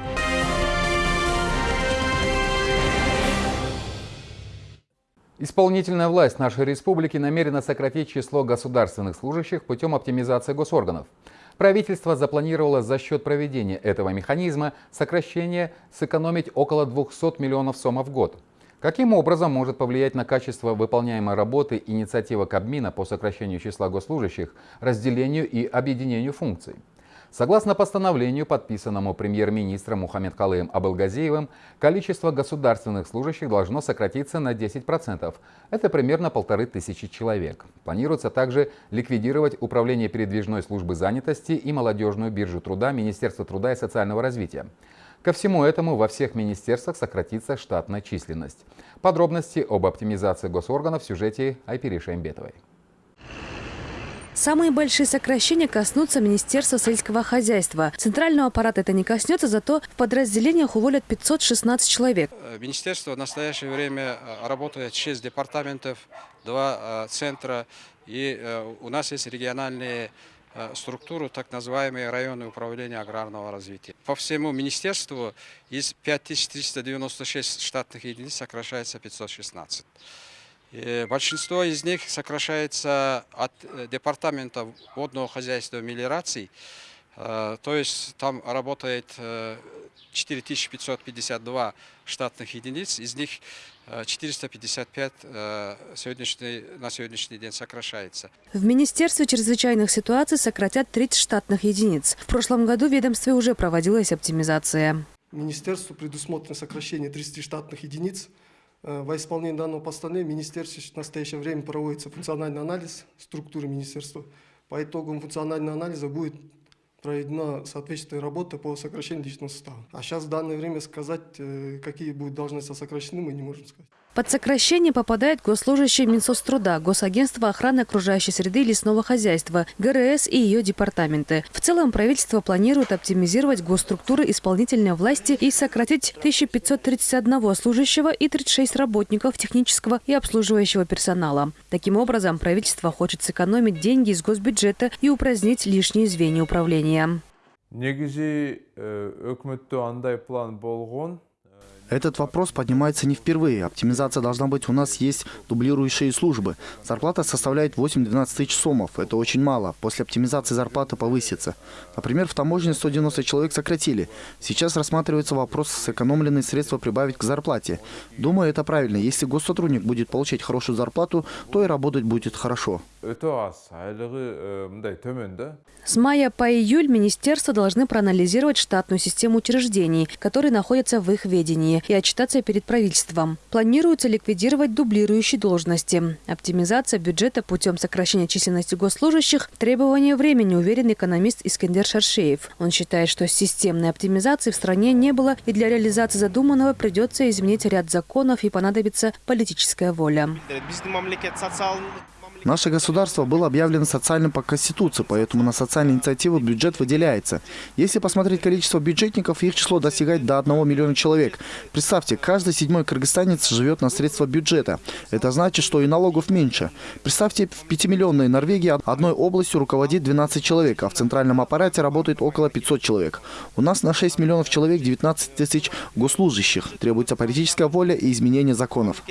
Исполнительная власть нашей республики намерена сократить число государственных служащих путем оптимизации госорганов. Правительство запланировало за счет проведения этого механизма сокращение сэкономить около 200 миллионов сомов в год. Каким образом может повлиять на качество выполняемой работы инициатива Кабмина по сокращению числа госслужащих, разделению и объединению функций? Согласно постановлению, подписанному премьер-министром Мухаммед Калыем Абылгазиевым, количество государственных служащих должно сократиться на 10%. Это примерно полторы тысячи человек. Планируется также ликвидировать Управление передвижной службы занятости и молодежную биржу труда Министерства труда и социального развития. Ко всему этому во всех министерствах сократится штатная численность. Подробности об оптимизации госорганов в сюжете Айпири Шаймбетовой. Самые большие сокращения коснутся Министерства сельского хозяйства. Центрального аппарата это не коснется, зато в подразделениях уволят 516 человек. Э, министерство в настоящее время э, работает 6 департаментов, 2 э, центра. И у нас есть региональные структуру, так называемые районы управления аграрного развития. По всему министерству из 5396 штатных единиц сокращается 516. Э, большинство из них сокращается от э, департамента водного хозяйства и мелиорации. Э, то есть там работает 4552 штатных единиц, из них 455 сегодняшний, на сегодняшний день сокращается. В Министерстве чрезвычайных ситуаций сократят 30 штатных единиц. В прошлом году в ведомстве уже проводилась оптимизация. Министерству предусмотрено сокращение 30 штатных единиц. Э, во исполнение данного постановления в министерстве в настоящее время проводится функциональный анализ структуры министерства. По итогам функционального анализа будет проведена соответствующая работа по сокращению личного состава. А сейчас в данное время сказать, э, какие будут должности сокращены, мы не можем сказать. Под сокращение попадают госслужащие Минсоцтруда, Госагентство охраны окружающей среды и лесного хозяйства, ГРС и ее департаменты. В целом правительство планирует оптимизировать госструктуры исполнительной власти и сократить 1531 служащего и 36 работников технического и обслуживающего персонала. Таким образом, правительство хочет сэкономить деньги из госбюджета и упразднить лишние звенья управления. негизи андай план болгон этот вопрос поднимается не впервые. Оптимизация должна быть. У нас есть дублирующие службы. Зарплата составляет 8-12 тысяч сомов. Это очень мало. После оптимизации зарплата повысится. Например, в таможне 190 человек сократили. Сейчас рассматривается вопрос сэкономленные средства прибавить к зарплате. Думаю, это правильно. Если госсотрудник будет получать хорошую зарплату, то и работать будет хорошо. С мая по июль министерства должны проанализировать штатную систему учреждений, которые находятся в их ведении. Планирования и отчитаться перед правительством. Планируется ликвидировать дублирующие должности. Оптимизация бюджета путем сокращения численности госслужащих – требование времени, уверен экономист Искендер Шаршеев. Он считает, что системной оптимизации в стране не было, и для реализации задуманного придется изменить ряд законов и понадобится политическая воля. Наше государство было объявлено социальным по Конституции, поэтому на социальные инициативы бюджет выделяется. Если посмотреть количество бюджетников, их число достигает до 1 миллиона человек. Представьте, каждый седьмой кыргызстанец живет на средства бюджета. Это значит, что и налогов меньше. Представьте, в 5-миллионной Норвегии одной областью руководит 12 человек, а в центральном аппарате работает около 500 человек. У нас на 6 миллионов человек 19 тысяч госслужащих. Требуется политическая воля и изменение законов.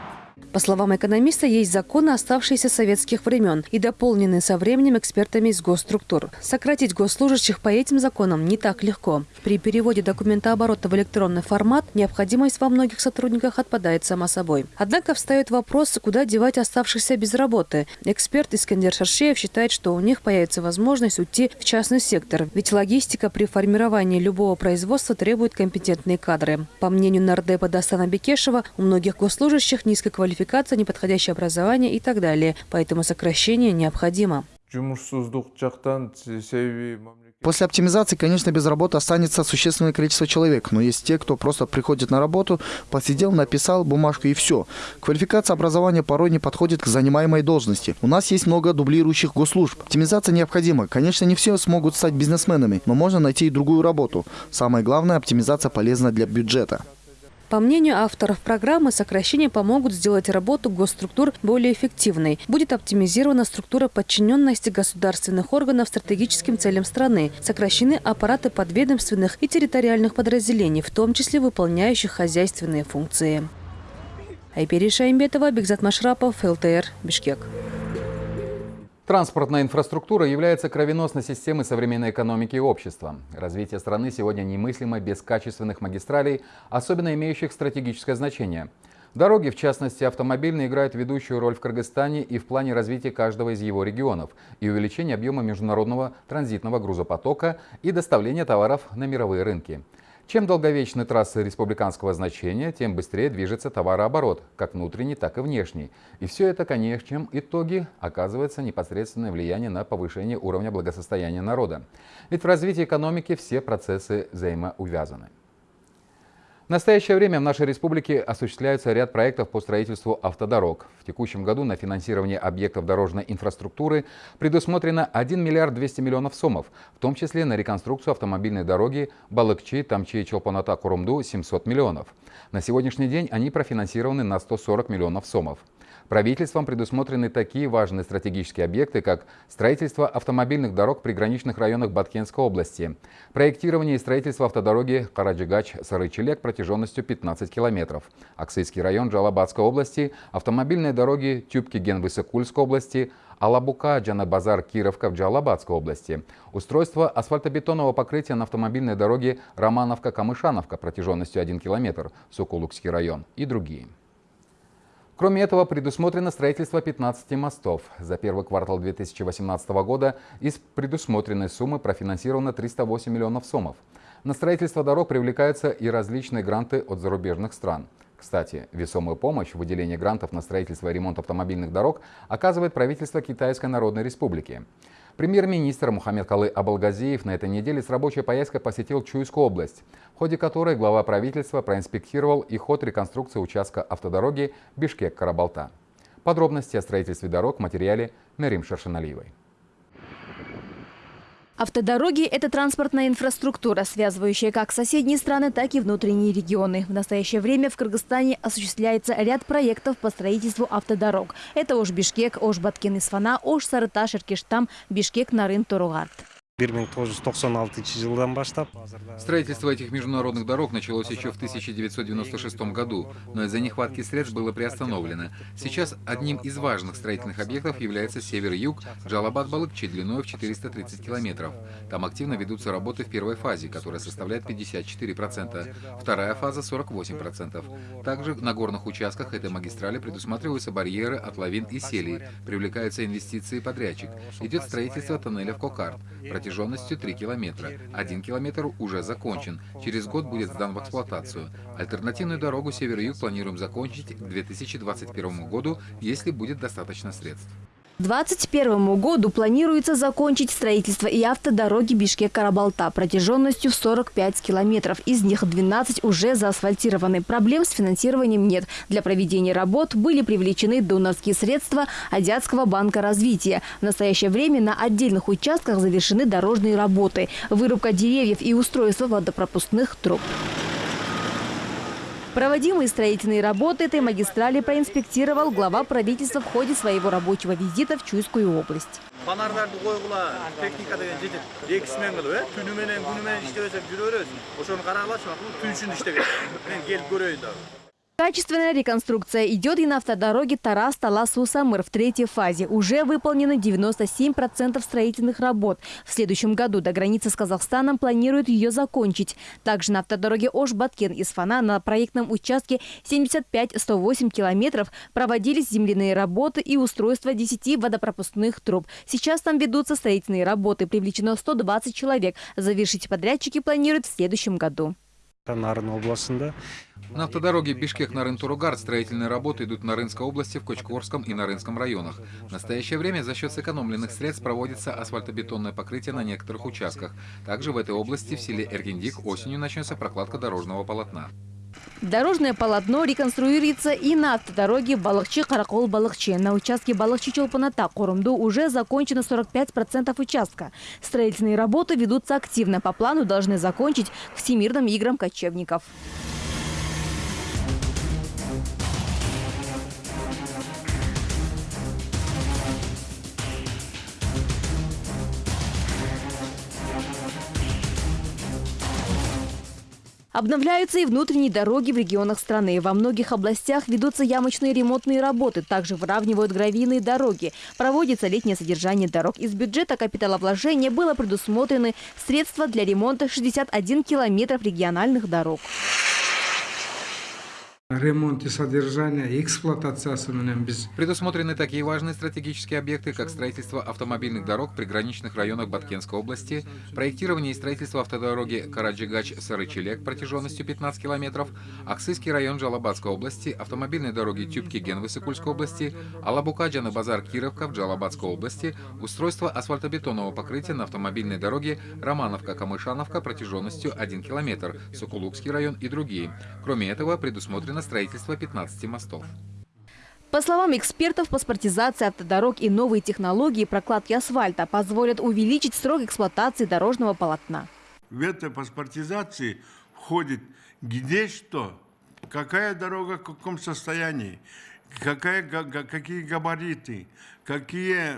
같아. По словам экономиста, есть законы, оставшиеся советских времен и дополненные со временем экспертами из госструктур. Сократить госслужащих по этим законам не так легко. При переводе документооборота в электронный формат необходимость во многих сотрудниках отпадает сама собой. Однако встает вопрос, куда девать оставшихся без работы. Эксперт Искандер Шаршеев считает, что у них появится возможность уйти в частный сектор, ведь логистика при формировании любого производства требует компетентные кадры. По мнению нардепа Дастана Бекешева, у многих госслужащих низкая квалификация, неподходящее образование и так далее. Поэтому сокращение необходимо. После оптимизации, конечно, без работы останется существенное количество человек, но есть те, кто просто приходит на работу, посидел, написал бумажку и все. Квалификация образования порой не подходит к занимаемой должности. У нас есть много дублирующих госслужб. Оптимизация необходима. Конечно, не все смогут стать бизнесменами, но можно найти и другую работу. Самое главное, оптимизация полезна для бюджета. По мнению авторов программы, сокращения помогут сделать работу госструктур более эффективной. Будет оптимизирована структура подчиненности государственных органов стратегическим целям страны. Сокращены аппараты подведомственных и территориальных подразделений, в том числе выполняющих хозяйственные функции. Айпери Шаймбетова, Бигзат Машрапов, ЛТР, Бишкек. Транспортная инфраструктура является кровеносной системой современной экономики и общества. Развитие страны сегодня немыслимо без качественных магистралей, особенно имеющих стратегическое значение. Дороги, в частности автомобильные, играют ведущую роль в Кыргызстане и в плане развития каждого из его регионов и увеличения объема международного транзитного грузопотока и доставления товаров на мировые рынки. Чем долговечны трассы республиканского значения, тем быстрее движется товарооборот, как внутренний, так и внешний. И все это, конечно, итоги оказывается непосредственное влияние на повышение уровня благосостояния народа. Ведь в развитии экономики все процессы взаимоувязаны. В настоящее время в нашей республике осуществляется ряд проектов по строительству автодорог. В текущем году на финансирование объектов дорожной инфраструктуры предусмотрено 1 миллиард 200 миллионов сомов, в том числе на реконструкцию автомобильной дороги Балыкчи-Тамчи-Челпоната-Курумду 700 миллионов. На сегодняшний день они профинансированы на 140 миллионов сомов. Правительством предусмотрены такие важные стратегические объекты, как строительство автомобильных дорог в приграничных районах Баткенской области, проектирование и строительство автодороги Караджигач-Сарычелек протяженностью 15 километров, Аксайский район Джалабадской области, автомобильные дороги Тюбки-Ген-Высокульской области, Алабука, Джанабазар, Кировка в Джалабадской области. Устройство асфальтобетонного покрытия на автомобильной дороге Романовка-Камышановка протяженностью 1 километр, Сокулукский район и другие. Кроме этого, предусмотрено строительство 15 мостов. За первый квартал 2018 года из предусмотренной суммы профинансировано 308 миллионов сомов. На строительство дорог привлекаются и различные гранты от зарубежных стран. Кстати, весомую помощь в выделении грантов на строительство и ремонт автомобильных дорог оказывает правительство Китайской Народной Республики. Премьер-министр Мухаммед Калы Абалгазиев на этой неделе с рабочей поездкой посетил Чуйскую область, в ходе которой глава правительства проинспектировал и ход реконструкции участка автодороги Бишкек-Карабалта. Подробности о строительстве дорог в материале Мерим Шершеналиевой. Автодороги – это транспортная инфраструктура, связывающая как соседние страны, так и внутренние регионы. В настоящее время в Кыргызстане осуществляется ряд проектов по строительству автодорог. Это Ош-Бишкек, Ош-Баткен-Исфана, Ош-Сарыташ, Иркештам, Бишкек-Нарын-Торугард. Строительство этих международных дорог началось еще в 1996 году, но из-за нехватки средств было приостановлено. Сейчас одним из важных строительных объектов является север-юг Джалабад-Балыкчи длиной в 430 километров. Там активно ведутся работы в первой фазе, которая составляет 54%, вторая фаза 48%. Также на горных участках этой магистрали предусматриваются барьеры от лавин и селей, привлекаются инвестиции подрядчик. Идет строительство тоннеля в Кокард протяженностью 3 километра. Один километр уже закончен. Через год будет сдан в эксплуатацию. Альтернативную дорогу север-юг планируем закончить к 2021 году, если будет достаточно средств. К 2021 году планируется закончить строительство и автодороги Бишкек-Карабалта протяженностью в 45 километров. Из них 12 уже заасфальтированы. Проблем с финансированием нет. Для проведения работ были привлечены донорские средства Азиатского банка развития. В настоящее время на отдельных участках завершены дорожные работы. Вырубка деревьев и устройство водопропускных труб. Проводимые строительные работы этой магистрали проинспектировал глава правительства в ходе своего рабочего визита в Чуйскую область. Качественная реконструкция идет и на автодороге Тарас-Талас-Усамыр в третьей фазе. Уже выполнено 97% строительных работ. В следующем году до границы с Казахстаном планируют ее закончить. Также на автодороге Ош-Баткен из Фана на проектном участке 75-108 километров проводились земляные работы и устройство 10 водопропускных труб. Сейчас там ведутся строительные работы. Привлечено 120 человек. Завершить подрядчики планируют в следующем году. На автодороге Бишкек-Нарын-Туругар строительные работы идут в Нарынской области, в Кочкорском и Нарынском районах. В настоящее время за счет сэкономленных средств проводится асфальтобетонное покрытие на некоторых участках. Также в этой области в селе Эргендик осенью начнется прокладка дорожного полотна. Дорожное полотно реконструируется и на автодороге Балахчи-Каракол-Балахчи. На участке Балахчи-Чолпаната-Корумду уже закончено 45% участка. Строительные работы ведутся активно. По плану должны закончить к Всемирным играм кочевников. Обновляются и внутренние дороги в регионах страны. Во многих областях ведутся ямочные ремонтные работы. Также выравнивают гравийные дороги. Проводится летнее содержание дорог. Из бюджета капиталовложения было предусмотрены средства для ремонта 61 километров региональных дорог. Ремонт и содержание эксплуатациясы менен Предусмотрены такие важные стратегические объекты, как строительство автомобильных дорог в приграничных районах Баткенской области, проектирование и строительство автодороги Караджигач-Сарычелек протяженностью 15 километров, Аксыский район Джалабадской области, автомобильные дороги Тюбки-Ген Высокульской области, Алабука-Джаны базар Кировка в Джалабадской области, устройство асфальтобетонного покрытия на автомобильной дороге Романовка-Камышановка протяженностью 1 километр, Сокулукский район и другие. Кроме этого, предусмотрено строительство 15 мостов. По словам экспертов, паспортизация автодорог и новые технологии прокладки асфальта позволят увеличить срок эксплуатации дорожного полотна. В этой паспортизации входит где что, какая дорога в каком состоянии, какая, какие габариты, какие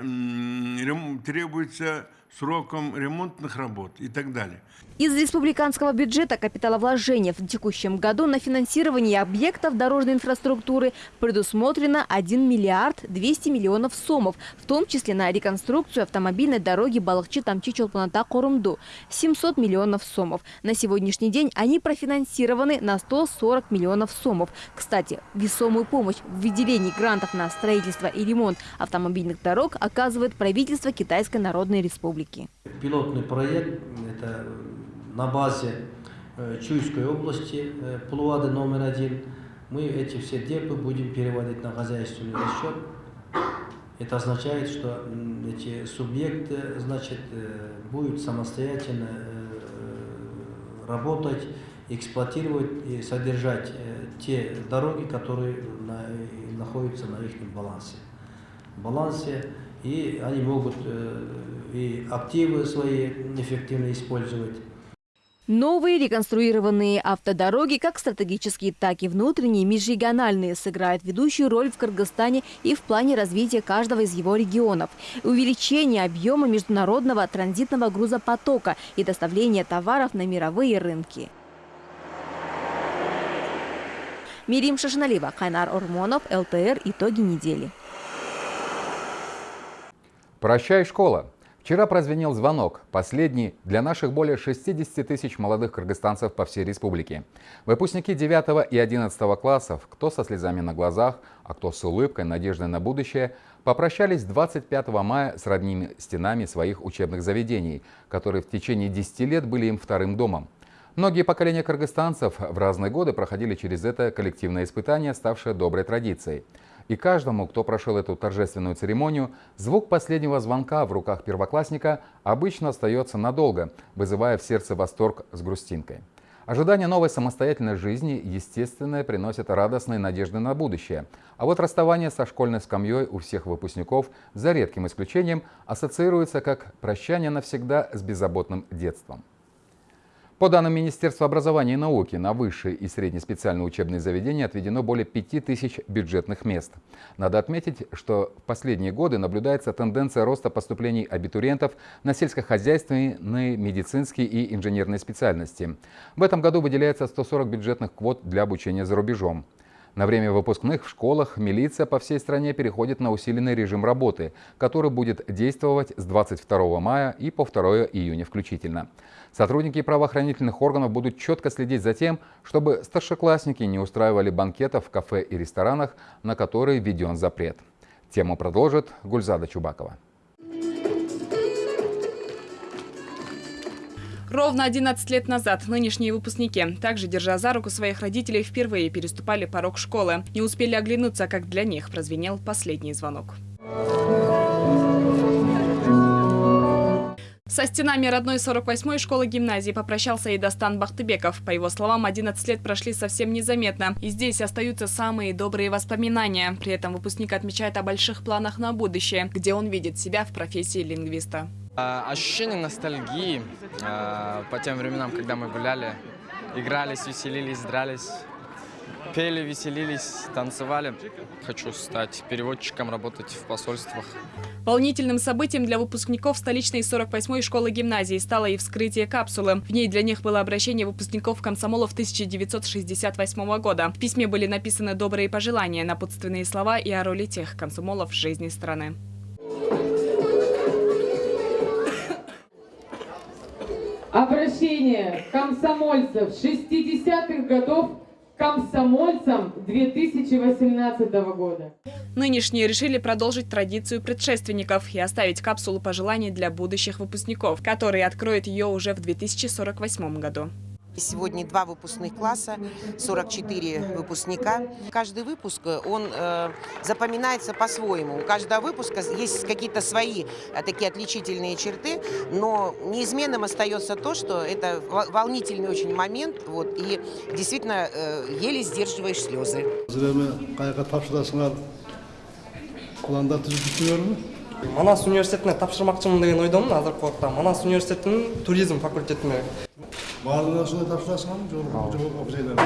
требуются сроком ремонтных работ и так далее. Из республиканского бюджета капиталовложения в текущем году на финансирование объектов дорожной инфраструктуры предусмотрено 1 миллиард 200 миллионов сомов, в том числе на реконструкцию автомобильной дороги Балахчи-Тамчи-Чолпаната-Корумду – 700 миллионов сомов. На сегодняшний день они профинансированы на 140 миллионов сомов. Кстати, весомую помощь в выделении грантов на строительство и ремонт автомобильных дорог оказывает правительство Китайской Народной Республики. Пилотный проект – это на базе э, Чуйской области, э, Плуады номер один, мы эти все депы будем переводить на хозяйственный расчет. Это означает, что эти субъекты значит, э, будут самостоятельно работать, эксплуатировать и содержать те дороги, которые находятся на их балансе. балансе и они могут и активы свои эффективно использовать. Новые реконструированные автодороги, как стратегические, так и внутренние, межрегиональные, сыграют ведущую роль в Кыргызстане и в плане развития каждого из его регионов. Увеличение объема международного транзитного грузопотока и доставления товаров на мировые рынки. Мирим Шашналива, Хайнар Ормонов, ЛТР. Итоги недели. Прощай, школа! Вчера прозвенел звонок, последний для наших более 60 тысяч молодых кыргызстанцев по всей республике. Выпускники 9 и 11 классов, кто со слезами на глазах, а кто с улыбкой, надеждой на будущее, попрощались 25 мая с родными стенами своих учебных заведений, которые в течение 10 лет были им вторым домом. Многие поколения кыргызстанцев в разные годы проходили через это коллективное испытание, ставшее доброй традицией. И каждому, кто прошел эту торжественную церемонию, звук последнего звонка в руках первоклассника обычно остается надолго, вызывая в сердце восторг с грустинкой. Ожидание новой самостоятельной жизни, естественно, приносит радостные надежды на будущее. А вот расставание со школьной скамьей у всех выпускников, за редким исключением, ассоциируется как прощание навсегда с беззаботным детством. По данным Министерства образования и науки, на высшие и средние специальные учебные заведения отведено более 5000 бюджетных мест. Надо отметить, что в последние годы наблюдается тенденция роста поступлений абитуриентов на сельскохозяйственные, медицинские и инженерные специальности. В этом году выделяется 140 бюджетных квот для обучения за рубежом. На время выпускных в школах милиция по всей стране переходит на усиленный режим работы, который будет действовать с 22 мая и по 2 июня включительно. Сотрудники правоохранительных органов будут четко следить за тем, чтобы старшеклассники не устраивали банкетов в кафе и ресторанах, на которые введен запрет. Тему продолжит Гульзада Чубакова. Ровно 11 лет назад нынешние выпускники, также держа за руку своих родителей, впервые переступали порог школы. Не успели оглянуться, как для них прозвенел последний звонок. Со стенами родной 48-й школы-гимназии попрощался и Достан Бахтыбеков. По его словам, 11 лет прошли совсем незаметно. И здесь остаются самые добрые воспоминания. При этом выпускник отмечает о больших планах на будущее, где он видит себя в профессии лингвиста. А, ощущение ностальгии а, по тем временам, когда мы гуляли, игрались, веселились, дрались, пели, веселились, танцевали. Хочу стать переводчиком, работать в посольствах. Волнительным событием для выпускников столичной 48-й школы гимназии стало и вскрытие капсулы. В ней для них было обращение выпускников комсомолов 1968 года. В письме были написаны добрые пожелания, напутственные слова и о роли тех комсомолов в жизни страны. Обращение комсомольцев 60-х годов комсомольцам 2018 года. Нынешние решили продолжить традицию предшественников и оставить капсулу пожеланий для будущих выпускников, которые откроют ее уже в 2048 году. Сегодня два выпускных класса, 44 выпускника. Каждый выпуск, он э, запоминается по-своему. У каждого выпуска есть какие-то свои э, такие отличительные черты, но неизменным остается то, что это волнительный очень момент, вот, и действительно э, еле сдерживаешь слезы. манас университетіне тапсырмақшымын деген ойдамын азыркы убакытта манас университетінің туризм факультетіне барлығына осындай тапсырасың жол жайлар.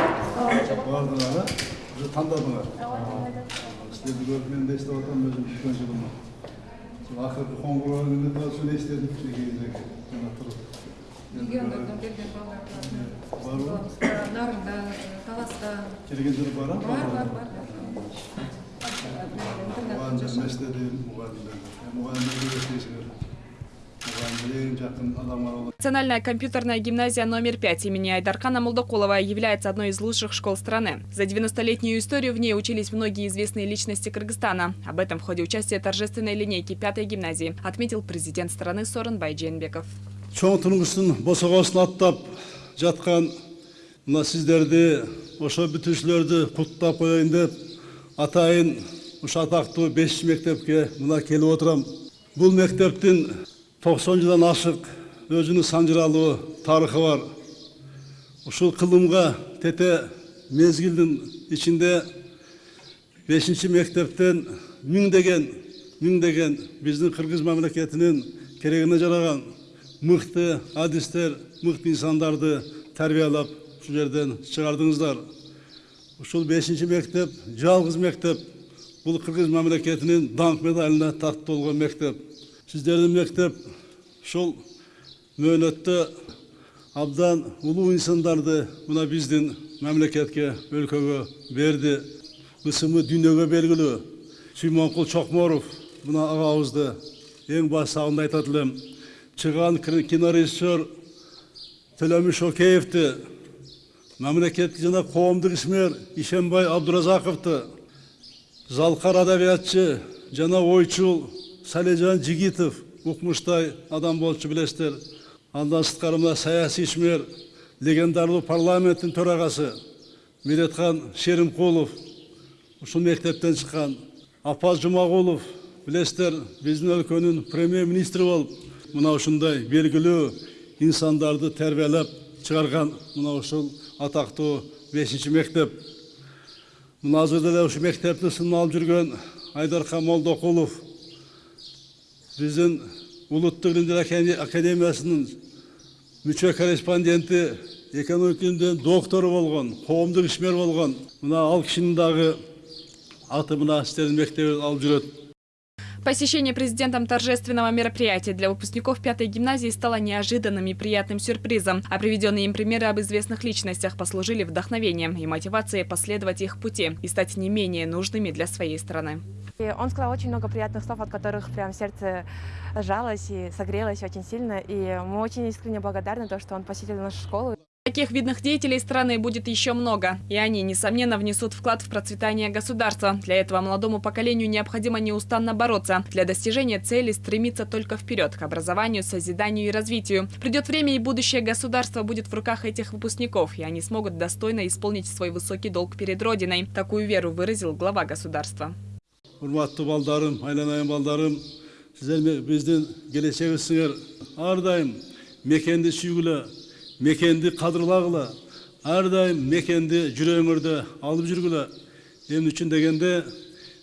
Барлығына уже таңдадыңар. Сіздерді көріп мен де естіп жатырмын өзім үлкен жылым ақырғы қоңырауыңды да соны естідім кезде жаңа тұрып. Региондардан келген балалар бар нарында таласта. Келгендер бар бар бар бар мұғалімдер мәселеде мұғалімдер Национальная компьютерная гимназия номер 5 имени Айдаркана Молдокулова является одной из лучших школ страны. За 90-летнюю историю в ней учились многие известные личности Кыргызстана. Об этом в ходе участия торжественной линейки 5 гимназии отметил президент страны Сорон Байдженбеков. Атайын атактуу беш мектепке мына бул мектептин тоқсан жылдан ашық өзінің санжыралуу тарыхы бар ушул кылымга тете мезгилдин ичинде бешинчи мектептен миңдеген миңдеген биздин кыргыз мамлекетинин керегине жараган мыкты адистер мыкты инсандарды тарбиялап ушул жерден чыгардыңыздар ушул бешинчи мектеп жалгыз мектеп бул кыргыз мамлекетинин даңк медалине тартуу болгон мектеп сіздердің мектеп шол мөөнөттө абдан улуу инсандарды мына биздин мамлекетке өлкөгө берди ысымы дүйнөгө белгилүү сүймөнкул чокморов мына агабызды эң баштагында айтат элем чыган кинорежиссер төлөмүш океевди мамлекеттик жана коомдук ишмер ишенбай абдуразаковду залкар адабиятчы жана ойчул салежан жигитов укмуштай адам болчу билесиздер андан сырткары мына саясий ишмер легендарлуу парламенттин төрагасы медетхан шеримкулов ушул мектептен чыккан апаз жумагулов билесиздер биздин өлкөнүн премьер министри болуп мына ушундай белгилүү инсандарды тербиелеп чыгарган мына ушул атактуу бешинчи мектеп мына азыр деле ушу алып жүргөн айдархан молдокулов біздің ұлттық ілімдер академиясының мүше корреспонденті экономика ілімдерінің докторы болған қоғамдық ішмер болған мына ал аты мына істердің мектебін алып жүреді Посещение президентом торжественного мероприятия для выпускников пятой гимназии стало неожиданным и приятным сюрпризом, а приведенные им примеры об известных личностях послужили вдохновением и мотивацией последовать их пути и стать не менее нужными для своей страны. И он сказал очень много приятных слов, от которых прям сердце сжалось и согрелось очень сильно. И мы очень искренне благодарны, то, что он посетил нашу школу. Таких видных деятелей страны будет еще много, и они, несомненно, внесут вклад в процветание государства. Для этого молодому поколению необходимо неустанно бороться. Для достижения цели стремиться только вперед, к образованию, созиданию и развитию. Придет время, и будущее государства будет в руках этих выпускников, и они смогут достойно исполнить свой высокий долг перед Родиной. Такую веру выразил глава государства. Урматтуу балдарым айланайын балдарым сиздер биздин келечегибизсиңер ар дайым мекенди сүйгүлө мекенди кадырлагыла ар дайым мекенди жүрөгүңөрдө алып жүргүлө эмне үчүн дегенде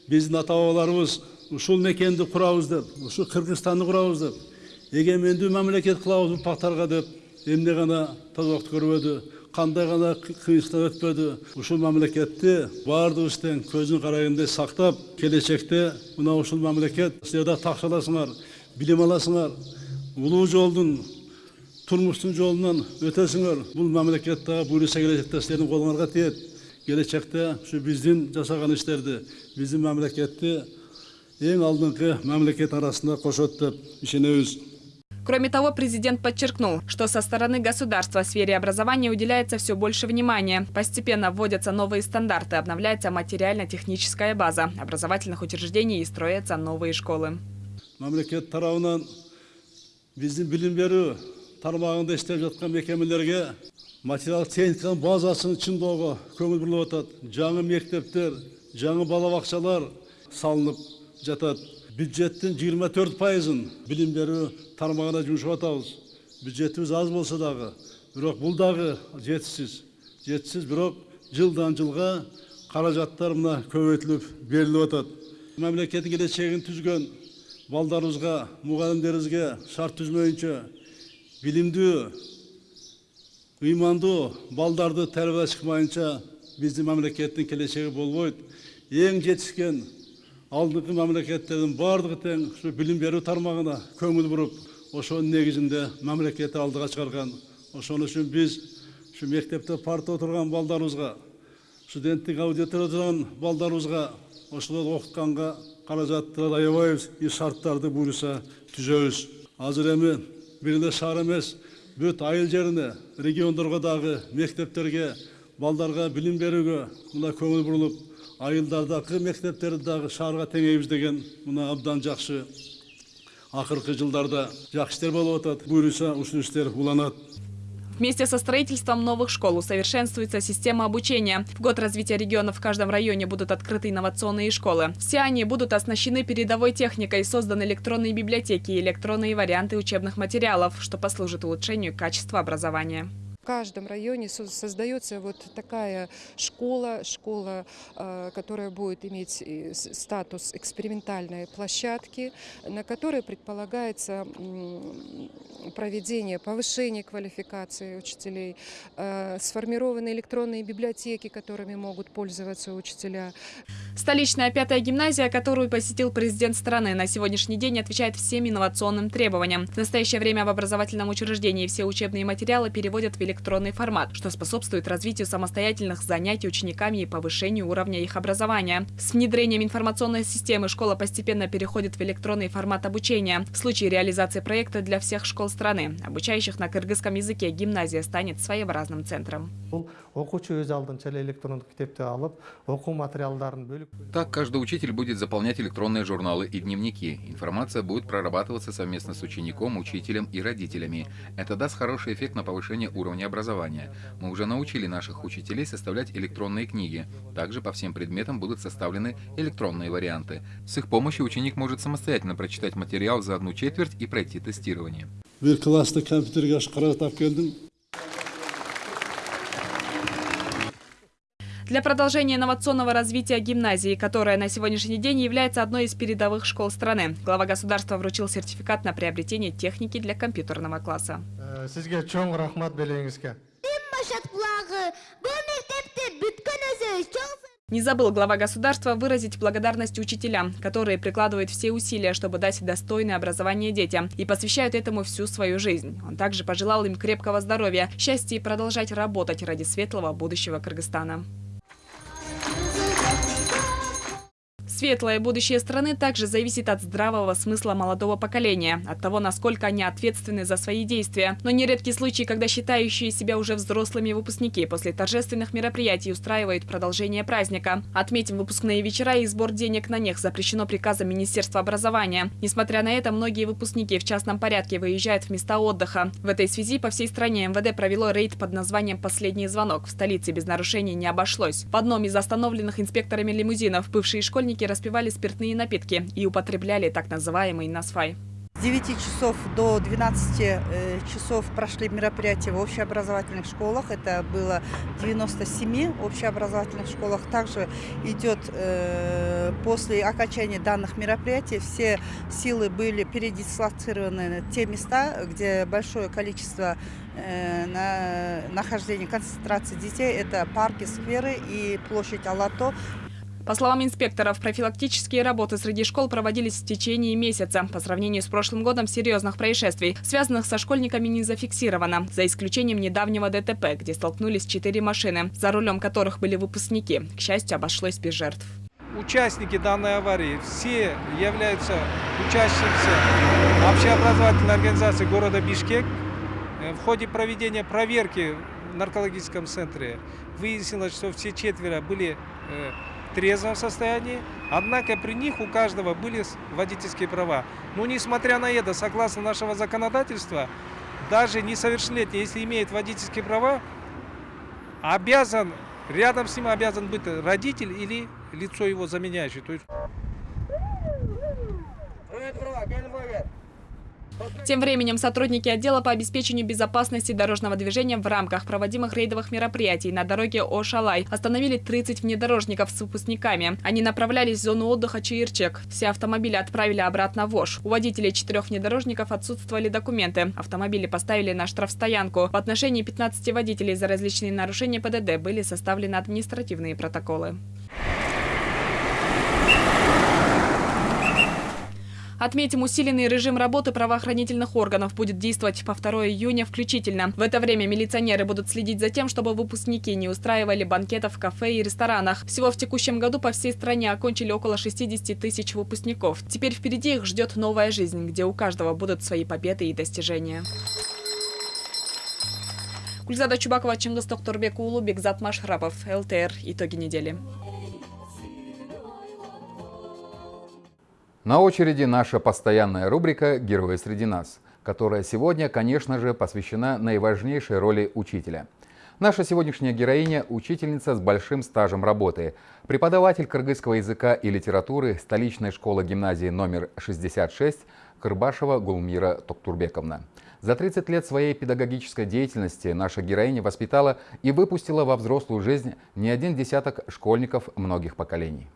биздин ата бабаларыбыз ушул мекенди курабыз деп ушул кыргызстанды курабыз деп эгемендүү мамлекет кылабыз урпактарга деп эмне гана тозокту көрбөдү кандай гана кыйынчылык өтпөдү ушул мамлекетти баардыгыбыз тең көзүн карайгындай сактап келечекте мына ушул мамлекет силер да такшы аласыңар билим аласыңар улуу жолдун өтөсүңөр бул мамлекет дагы буюрса келечекте силердин колуңарга тиет келечекте ушу биздин жасаган иштерди биздин мамлекетти эң алдыңкы мамлекет арасында кошот деп ишенебиз Кроме того, президент подчеркнул, что со стороны государства в сфере образования уделяется все больше внимания. Постепенно вводятся новые стандарты, обновляется материально-техническая база образовательных учреждений и строятся новые школы. мамлекет тарабынан биздин билим берүү тармағында істеп жатқан мекемелерге материалдық техниканың базасын шыңдауға көңіл бұрылып жатады жаңа мектептер жаңа балабақшалар салынып жатады. Бюджеттің 24 пайызын білім беру тармағына жұмсап жатамыз. Бюджетіміз аз болса дағы бірақ бұл дағы жетісіз жетісіз бірақ жылдан жылға қаражаттар мына көбейтіліп беріліп жатады мемлекеттің келешегін түзген балдарымызға мұғалімдерімізге шарт түзмейінше билимдүү ыймандуу балдарды тарбиялай чыкмайынча биздин мамлекеттин келечеги болбойт эң жетишкен алдыңкы мамлекеттердин баардыгы тең ушу билим берүү тармагына көңүл буруп ошонун негизинде мамлекетти алдыга чыгарган ошон үчүн биз ушу мектепте парта отурган балдарыбызга студенттик аудиторияда отурган балдарыбызга ошолорду окутканга каражаттарды аябайбыз и шарттарды буюрса түзөбүз азыр эми бирле шаар эмес бүт айыл жеріне региондарға дағы мектептерге балдарға білім беруге мына көңіл бұрылып айылдардағы мектептерді дағы шаарга теңейбиз деген мына абдан жақсы ақырқы жылдарда. Жакшы иштер болып атат буюрса ушул иштер уланат Вместе со строительством новых школ усовершенствуется система обучения. В год развития региона в каждом районе будут открыты инновационные школы. Все они будут оснащены передовой техникой, созданы электронные библиотеки и электронные варианты учебных материалов, что послужит улучшению качества образования каждом районе создается вот такая школа, школа, э, которая будет иметь статус экспериментальной площадки, на которой предполагается проведение, повышение квалификации учителей, э, сформированы электронные библиотеки, которыми могут пользоваться учителя. Столичная пятая гимназия, которую посетил президент страны, на сегодняшний день отвечает всем инновационным требованиям. В настоящее время в образовательном учреждении все учебные материалы переводят в электронные электронный формат, что способствует развитию самостоятельных занятий учениками и повышению уровня их образования. С внедрением информационной системы школа постепенно переходит в электронный формат обучения. В случае реализации проекта для всех школ страны, обучающих на кыргызском языке, гимназия станет своеобразным центром. Так, каждый учитель будет заполнять электронные журналы и дневники. Информация будет прорабатываться совместно с учеником, учителем и родителями. Это даст хороший эффект на повышение уровня образования. Мы уже научили наших учителей составлять электронные книги. Также по всем предметам будут составлены электронные варианты. С их помощью ученик может самостоятельно прочитать материал за одну четверть и пройти тестирование. Для продолжения инновационного развития гимназии, которая на сегодняшний день является одной из передовых школ страны, глава государства вручил сертификат на приобретение техники для компьютерного класса. Белеңізге. Не забыл глава государства выразить благодарность учителям, которые прикладывают все усилия, чтобы дать достойное образование детям и посвящают этому всю свою жизнь. Он также пожелал им крепкого здоровья, счастья и продолжать работать ради светлого будущего Кыргызстана. Светлое будущее страны также зависит от здравого смысла молодого поколения, от того, насколько они ответственны за свои действия. Но нередки случаи, когда считающие себя уже взрослыми выпускники после торжественных мероприятий устраивают продолжение праздника. Отметим, выпускные вечера и сбор денег на них запрещено приказом Министерства образования. Несмотря на это, многие выпускники в частном порядке выезжают в места отдыха. В этой связи по всей стране МВД провело рейд под названием «Последний звонок». В столице без нарушений не обошлось. В одном из остановленных инспекторами лимузинов бывшие школьники распивали спиртные напитки и употребляли так называемый насфай. С 9 часов до 12 э, часов прошли мероприятия в общеобразовательных школах. Это было 97 общеобразовательных школах. Также идет э, после окончания данных мероприятий все силы были передислоцированы на те места, где большое количество э, на нахождения концентрации детей. Это парки, скверы и площадь Алато. По словам инспекторов, профилактические работы среди школ проводились в течение месяца. По сравнению с прошлым годом серьезных происшествий, связанных со школьниками, не зафиксировано, за исключением недавнего ДТП, где столкнулись четыре машины, за рулем которых были выпускники. К счастью, обошлось без жертв. Участники данной аварии все являются участниками общеобразовательной организации города Бишкек. Э, в ходе проведения проверки в наркологическом центре выяснилось, что все четверо были э, трезвом состоянии, однако при них у каждого были водительские права. Но несмотря на это, согласно нашего законодательства, даже несовершеннолетний, если имеет водительские права, обязан, рядом с ним обязан быть родитель или лицо его заменяющее. То есть... Тем временем сотрудники отдела по обеспечению безопасности дорожного движения в рамках проводимых рейдовых мероприятий на дороге Ошалай остановили 30 внедорожников с выпускниками. Они направлялись в зону отдыха Чаирчек. Все автомобили отправили обратно в Ош. У водителей четырех внедорожников отсутствовали документы. Автомобили поставили на штрафстоянку. В отношении 15 водителей за различные нарушения ПДД были составлены административные протоколы. Отметим, усиленный режим работы правоохранительных органов будет действовать по 2 июня включительно. В это время милиционеры будут следить за тем, чтобы выпускники не устраивали банкетов в кафе и ресторанах. Всего в текущем году по всей стране окончили около 60 тысяч выпускников. Теперь впереди их ждет новая жизнь, где у каждого будут свои победы и достижения. Гульзада Чубакова, Чингис Тохторбек, Улу, Бекзат Машрабов, ЛТР. Итоги недели. На очереди наша постоянная рубрика «Герои среди нас», которая сегодня, конечно же, посвящена наиважнейшей роли учителя. Наша сегодняшняя героиня – учительница с большим стажем работы, преподаватель кыргызского языка и литературы столичной школы гимназии номер 66 Кырбашева Гулмира Токтурбековна. За 30 лет своей педагогической деятельности наша героиня воспитала и выпустила во взрослую жизнь не один десяток школьников многих поколений.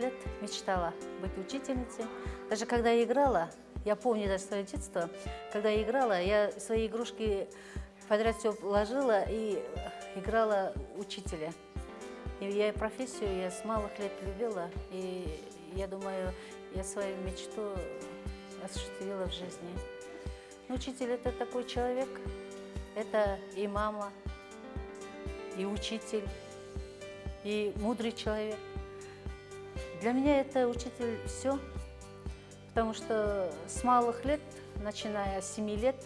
Лет мечтала быть учительницей. Даже когда я играла, я помню даже свое детство, когда я играла, я свои игрушки подряд все ложила и играла учителя. И я профессию я с малых лет любила, и я думаю, я свою мечту осуществила в жизни. Но учитель – это такой человек, это и мама, и учитель, и мудрый человек. Для меня это учитель все, потому что с малых лет, начиная с 7 лет,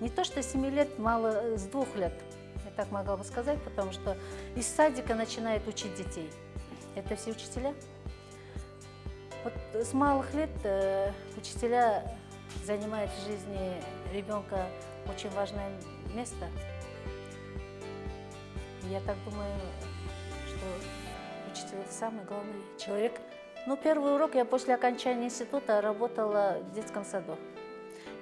не то что с 7 лет, мало, с двух лет, я так могла бы сказать, потому что из садика начинает учить детей. Это все учителя. Вот с малых лет э, учителя занимают в жизни ребенка очень важное место. Я так думаю, что это самый главный человек. Ну, первый урок я после окончания института работала в детском саду.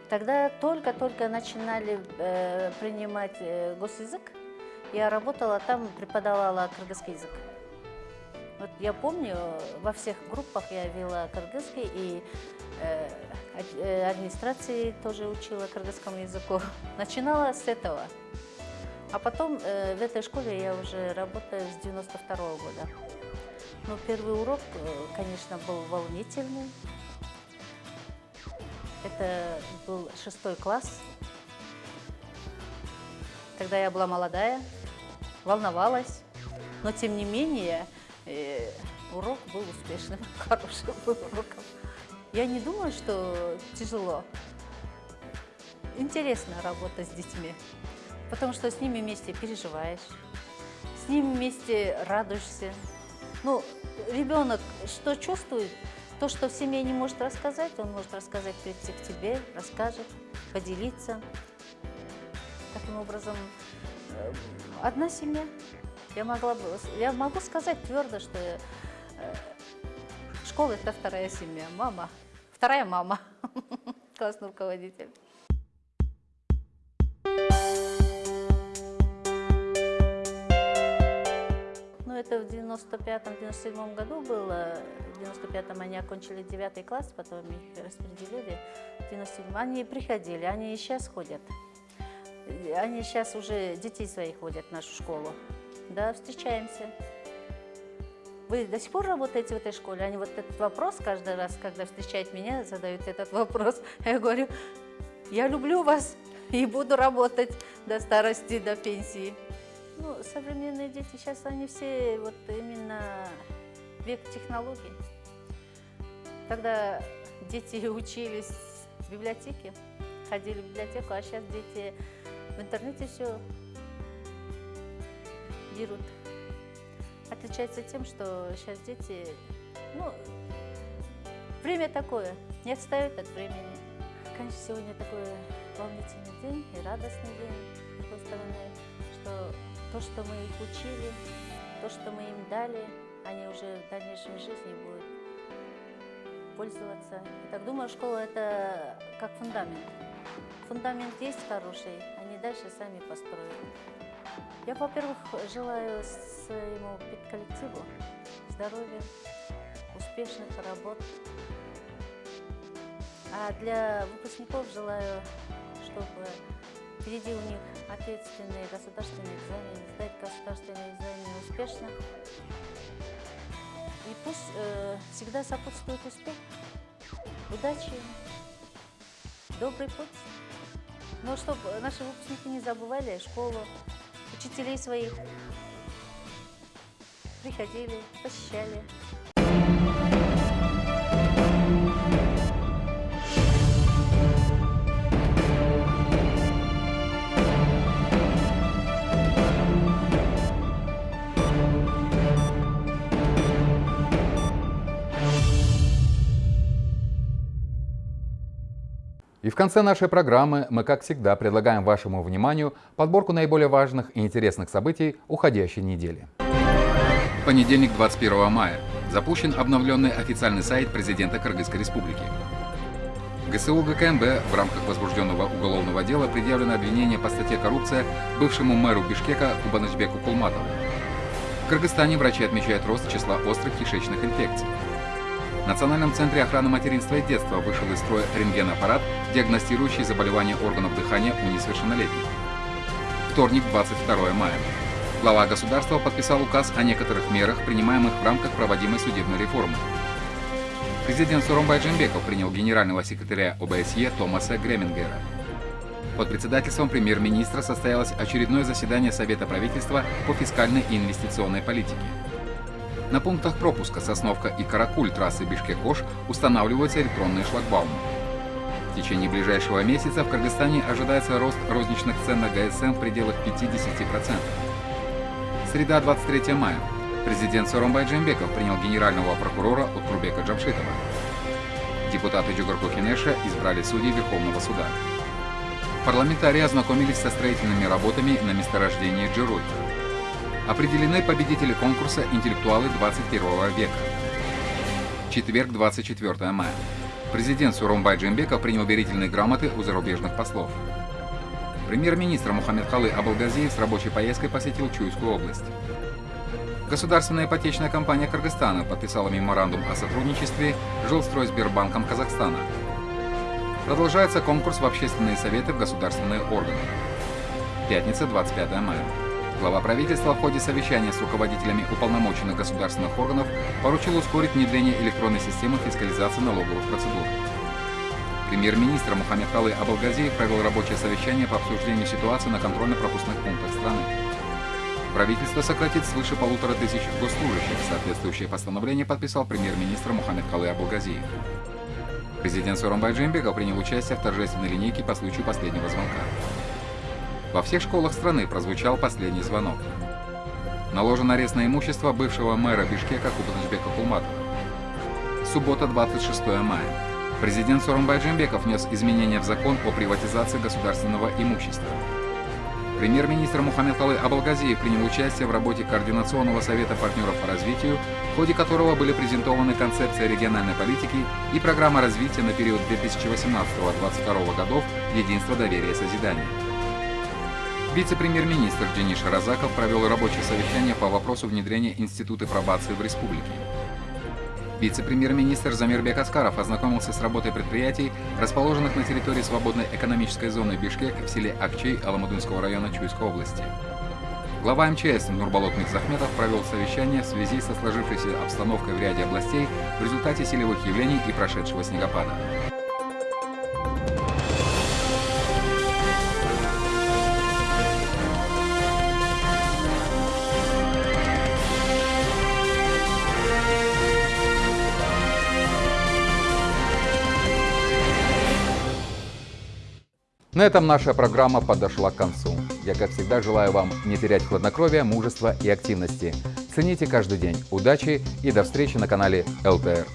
Тогда только-только начинали э, принимать э, госязык. Я работала там, преподавала кыргызский язык. Вот я помню, во всех группах я вела кыргызский, и э, э администрации тоже учила кыргызскому языку. Начинала с этого. А потом э, в этой школе я уже работаю с 92 -го года. Ну, первый урок, э, конечно, был волнительный. Это был шестой класс. Тогда я была молодая, волновалась, но тем не менее э, урок был успешным, хорошим был уроком. Я не думаю, что тяжело. Интересно работать с детьми потому что с ними вместе переживаешь, с ними вместе радуешься. Ну, ребенок что чувствует, то, что в семье не может рассказать, он может рассказать, прийти к тебе, расскажет, поделиться. Таким образом, э, одна семья. Я, могла бы, я могу сказать твердо, что э, школа – это вторая семья, мама, вторая мама, классный руководитель. Это в 95-97 году было. В 95-м они окончили 9 класс, потом их распределили. В 97 они приходили, они и сейчас ходят. Они сейчас уже детей своих ходят в нашу школу. Да, встречаемся. Вы до сих пор работаете в этой школе? Они вот этот вопрос каждый раз, когда встречают меня, задают этот вопрос. Я говорю, я люблю вас и буду работать до старости, до пенсии. Ну, современные дети сейчас, они все вот именно век технологий. Когда дети учились в библиотеке, ходили в библиотеку, а сейчас дети в интернете все берут. Отличается тем, что сейчас дети, ну, время такое, не отстают от времени. Конечно, сегодня такой волнительный день и радостный день, с другой стороны, что то, что мы их учили, то, что мы им дали, они уже в дальнейшей жизни будут пользоваться. И так думаю, школа – это как фундамент. Фундамент есть хороший, они дальше сами построят. Я, во-первых, желаю своему педколлективу здоровья, успешных работ. А для выпускников желаю, чтобы Впереди у них ответственные государственные экзамены, сдать государственные экзамены успешно. И пусть э, всегда сопутствует успех, удачи, добрый путь. Но чтобы наши выпускники не забывали школу, учителей своих, приходили, посещали. И в конце нашей программы мы, как всегда, предлагаем вашему вниманию подборку наиболее важных и интересных событий уходящей недели. В понедельник, 21 мая, запущен обновленный официальный сайт президента Кыргызской республики. ГСУ ГКМБ в рамках возбужденного уголовного дела предъявлено обвинение по статье «Коррупция» бывшему мэру Бишкека Кубанычбеку Кулматову. Кыргызстане врачи отмечают рост числа острых кишечных инфекций. В Национальном центре охраны материнства и детства вышел из строя рентген-аппарат, диагностирующий заболевания органов дыхания у несовершеннолетних. Вторник, 22 мая. Глава государства подписал указ о некоторых мерах, принимаемых в рамках проводимой судебной реформы. Президент Суромбай Джембеков принял генерального секретаря ОБСЕ Томаса Гремингера. Под председательством премьер-министра состоялось очередное заседание Совета правительства по фискальной и инвестиционной политике. На пунктах пропуска Сосновка и Каракуль трассы Бишкек-Ош устанавливаются электронные шлагбаумы. В течение ближайшего месяца в Кыргызстане ожидается рост розничных цен на ГСМ в пределах 50%. Среда, 23 мая. Президент Соромбай Джембеков принял генерального прокурора Утурбека Джамшитова. Депутаты Джугарку Хинеша избрали судей Верховного суда. Парламентарии ознакомились со строительными работами на месторождении Джеруй. Определены победители конкурса «Интеллектуалы 21 века». Четверг, 24 мая. Президент Суромбай Джембеков принял верительные грамоты у зарубежных послов. Премьер-министр Мухаммед Халы Абалгазиев с рабочей поездкой посетил Чуйскую область. Государственная ипотечная компания Кыргызстана подписала меморандум о сотрудничестве с Жилстройсбербанком Казахстана. Продолжается конкурс в общественные советы в государственные органы. Пятница, 25 мая. Глава правительства в ходе совещания с руководителями уполномоченных государственных органов поручил ускорить внедрение электронной системы фискализации налоговых процедур. Премьер-министр Мухаммед Халы Абалгазиев провел рабочее совещание по обсуждению ситуации на контрольно-пропускных пунктах страны. Правительство сократит свыше полутора тысяч госслужащих. Соответствующее постановление подписал премьер-министр Мухаммед Халы Абалгазиев. Президент Соромбай Джембеков принял участие в торжественной линейке по случаю последнего звонка. Во всех школах страны прозвучал последний звонок. Наложен арест на имущество бывшего мэра Бишкека Кубатышбека Кулматова. Суббота, 26 мая. Президент Соромбай Джембеков внес изменения в закон о приватизации государственного имущества. Премьер-министр Мухаммед Халы Абалгазиев принял участие в работе Координационного совета партнеров по развитию, в ходе которого были презентованы концепция региональной политики и программа развития на период 2018-2022 годов «Единство, доверие, созидание». Вице-премьер-министр Денис Разаков провел рабочее совещание по вопросу внедрения института пробации в республике. Вице-премьер-министр Замирбек Аскаров ознакомился с работой предприятий, расположенных на территории свободной экономической зоны Бишкек в селе Акчей Аламудынского района Чуйской области. Глава МЧС Нурбалот Мирзахметов провел совещание в связи со сложившейся обстановкой в ряде областей в результате силовых явлений и прошедшего снегопада. На этом наша программа подошла к концу. Я, как всегда, желаю вам не терять хладнокровия, мужества и активности. Цените каждый день. Удачи и до встречи на канале ЛТР.